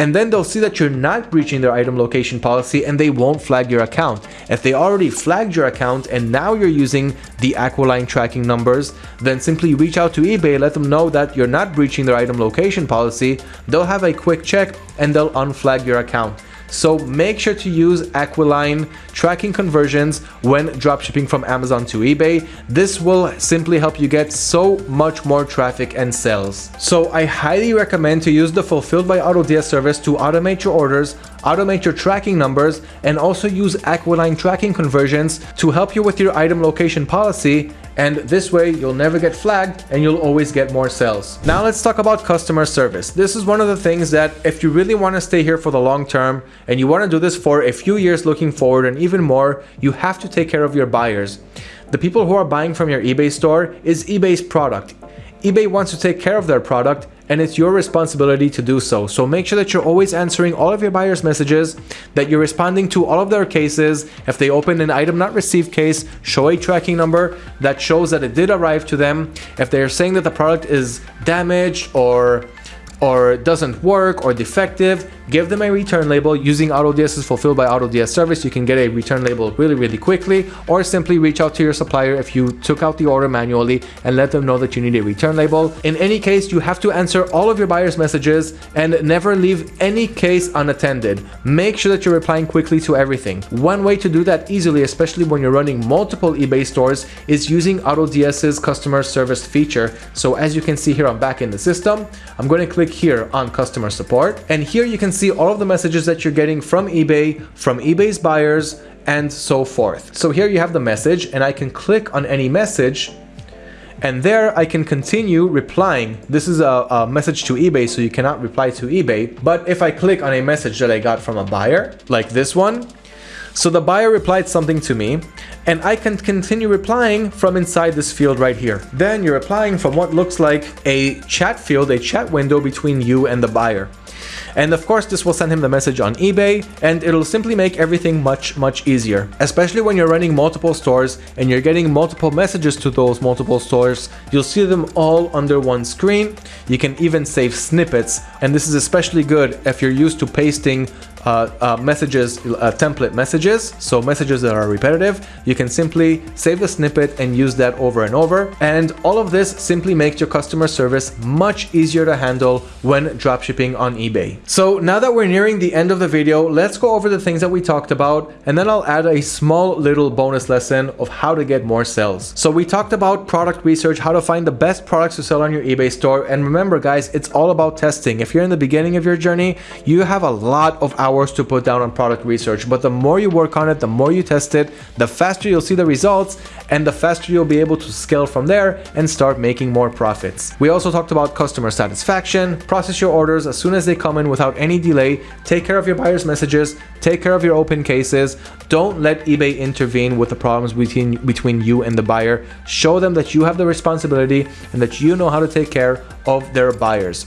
A: and then they'll see that you're not breaching their item location policy and they won't flag your account. If they already flagged your account and now you're using the Aquiline tracking numbers, then simply reach out to eBay, let them know that you're not breaching their item location policy, they'll have a quick check and they'll unflag your account. So make sure to use Aquiline tracking conversions when dropshipping from Amazon to eBay. This will simply help you get so much more traffic and sales. So I highly recommend to use the Fulfilled by AutoDS service to automate your orders, automate your tracking numbers, and also use Aquiline tracking conversions to help you with your item location policy and this way you'll never get flagged and you'll always get more sales. Now let's talk about customer service. This is one of the things that if you really want to stay here for the long term and you want to do this for a few years looking forward and even more, you have to take care of your buyers. The people who are buying from your eBay store is eBay's product. eBay wants to take care of their product and it's your responsibility to do so. So make sure that you're always answering all of your buyers' messages, that you're responding to all of their cases. If they open an item not received case, show a tracking number that shows that it did arrive to them. If they're saying that the product is damaged or or doesn't work or defective, give them a return label. Using AutoDS is fulfilled by AutoDS service. You can get a return label really, really quickly, or simply reach out to your supplier if you took out the order manually and let them know that you need a return label. In any case, you have to answer all of your buyer's messages and never leave any case unattended. Make sure that you're replying quickly to everything. One way to do that easily, especially when you're running multiple eBay stores, is using AutoDS's customer service feature. So as you can see here, I'm back in the system. I'm going to click here on customer support and here you can see all of the messages that you're getting from eBay, from eBay's buyers and so forth. So here you have the message and I can click on any message and there I can continue replying. This is a, a, message to eBay, so you cannot reply to eBay. But if I click on a message that I got from a buyer, like this one, so the buyer replied something to me and I can continue replying from inside this field right here. Then you're replying from what looks like a chat field, a chat window between you and the buyer. And of course, this will send him the message on eBay and it'll simply make everything much, much easier. Especially when you're running multiple stores and you're getting multiple messages to those multiple stores, you'll see them all under one screen. You can even save snippets. And this is especially good if you're used to pasting uh, uh, messages, uh, template messages, so messages that are repetitive, you can simply save the snippet and use that over and over. And all of this simply makes your customer service much easier to handle when dropshipping on eBay. So now that we're nearing the end of the video, let's go over the things that we talked about, and then I'll add a small little bonus lesson of how to get more sales. So we talked about product research, how to find the best products to sell on your eBay store. And remember guys, it's all about testing. If you're in the beginning of your journey, you have a lot of hours hours to put down on product research, but the more you work on it, the more you test it, the faster you'll see the results and the faster you'll be able to scale from there and start making more profits. We also talked about customer satisfaction, process your orders as soon as they come in without any delay, take care of your buyer's messages, take care of your open cases, don't let eBay intervene with the problems between, between you and the buyer. Show them that you have the responsibility and that you know how to take care of their buyers.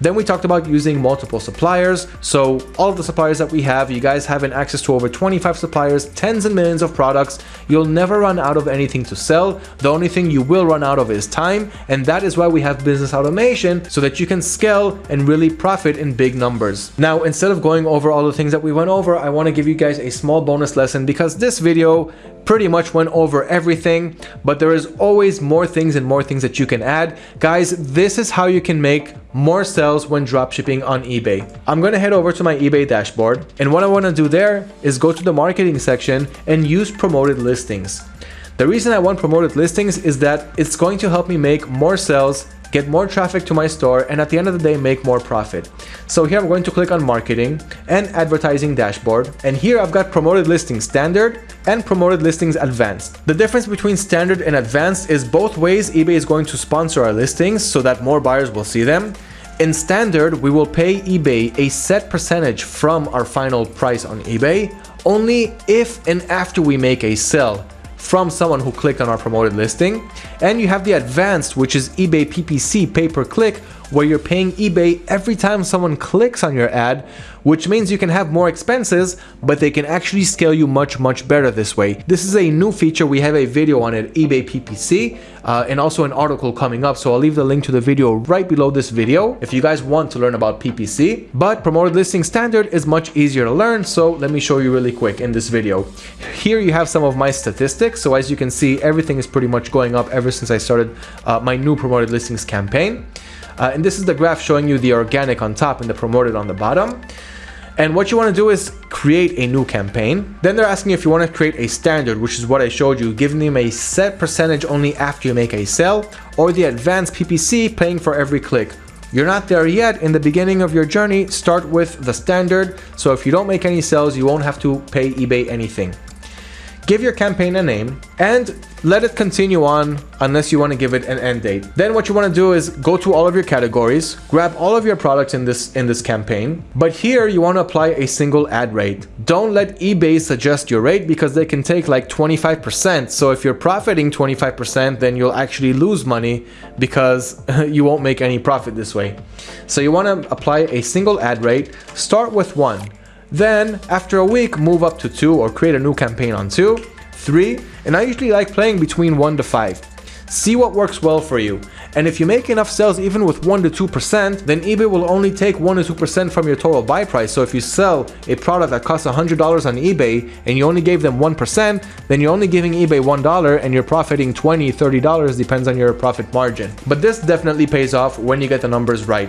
A: Then we talked about using multiple suppliers. So all of the suppliers that we have, you guys having access to over 25 suppliers, tens and millions of products. You'll never run out of anything to sell. The only thing you will run out of is time. And that is why we have business automation so that you can scale and really profit in big numbers. Now, instead of going over all the things that we went over, I want to give you guys a small bonus lesson because this video pretty much went over everything, but there is always more things and more things that you can add. Guys, this is how you can make more sales when dropshipping on eBay. I'm gonna head over to my eBay dashboard, and what I wanna do there is go to the marketing section and use promoted listings. The reason I want promoted listings is that it's going to help me make more sales get more traffic to my store, and at the end of the day, make more profit. So here I'm going to click on marketing and advertising dashboard. And here I've got promoted listings standard and promoted listings advanced. The difference between standard and advanced is both ways eBay is going to sponsor our listings so that more buyers will see them. In standard, we will pay eBay a set percentage from our final price on eBay only if and after we make a sale from someone who clicked on our promoted listing. And you have the advanced, which is eBay PPC pay per click, where you're paying eBay every time someone clicks on your ad, which means you can have more expenses, but they can actually scale you much, much better this way. This is a new feature. We have a video on it, eBay PPC, uh, and also an article coming up. So I'll leave the link to the video right below this video if you guys want to learn about PPC. But promoted listing standard is much easier to learn. So let me show you really quick in this video. Here you have some of my statistics. So as you can see, everything is pretty much going up ever since I started uh, my new promoted listings campaign. Uh, and this is the graph showing you the organic on top and the promoted on the bottom. And what you want to do is create a new campaign. Then they're asking if you want to create a standard, which is what I showed you, giving them a set percentage only after you make a sale, or the advanced PPC paying for every click. You're not there yet. In the beginning of your journey, start with the standard. So if you don't make any sales, you won't have to pay eBay anything give your campaign a name, and let it continue on unless you want to give it an end date. Then what you want to do is go to all of your categories, grab all of your products in this in this campaign, but here you want to apply a single ad rate. Don't let eBay suggest your rate because they can take like 25%. So if you're profiting 25%, then you'll actually lose money because you won't make any profit this way. So you want to apply a single ad rate, start with one. Then, after a week, move up to 2 or create a new campaign on 2, 3, and I usually like playing between 1 to 5. See what works well for you. And if you make enough sales even with 1 to 2%, then eBay will only take 1 to 2% from your total buy price. So if you sell a product that costs $100 on eBay and you only gave them 1%, then you're only giving eBay $1 and you're profiting $20, $30, depends on your profit margin. But this definitely pays off when you get the numbers right.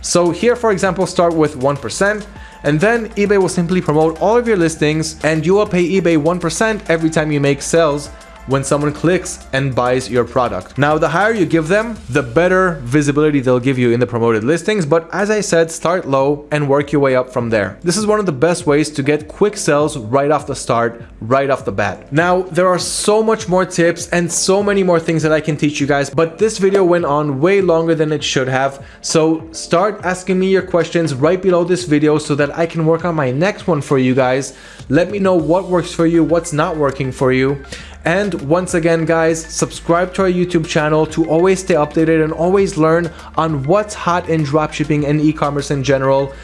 A: So here, for example, start with 1% and then eBay will simply promote all of your listings and you will pay eBay 1% every time you make sales when someone clicks and buys your product. Now, the higher you give them, the better visibility they'll give you in the promoted listings. But as I said, start low and work your way up from there. This is one of the best ways to get quick sales right off the start, right off the bat. Now, there are so much more tips and so many more things that I can teach you guys, but this video went on way longer than it should have. So start asking me your questions right below this video so that I can work on my next one for you guys. Let me know what works for you, what's not working for you. And once again, guys, subscribe to our YouTube channel to always stay updated and always learn on what's hot in dropshipping and e-commerce in general.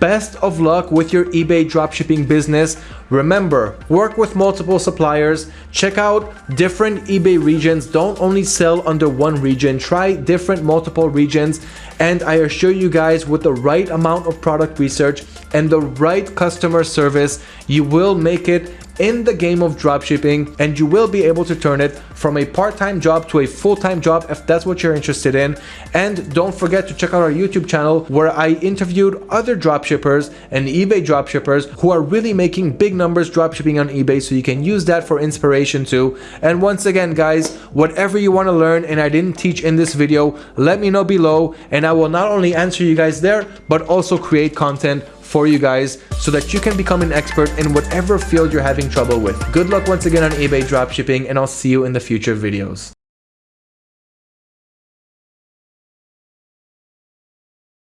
A: Best of luck with your eBay dropshipping business. Remember, work with multiple suppliers, check out different eBay regions. Don't only sell under one region, try different multiple regions. And I assure you guys with the right amount of product research and the right customer service, you will make it in the game of dropshipping and you will be able to turn it from a part-time job to a full-time job if that's what you're interested in. And don't forget to check out our YouTube channel where I interviewed other dropshippers and eBay dropshippers who are really making big numbers dropshipping on eBay so you can use that for inspiration too. And once again guys whatever you want to learn and I didn't teach in this video let me know below and I will not only answer you guys there but also create content for you guys so that you can become an expert in whatever field you're having trouble with. Good luck once again on eBay dropshipping and I'll see you in the future videos.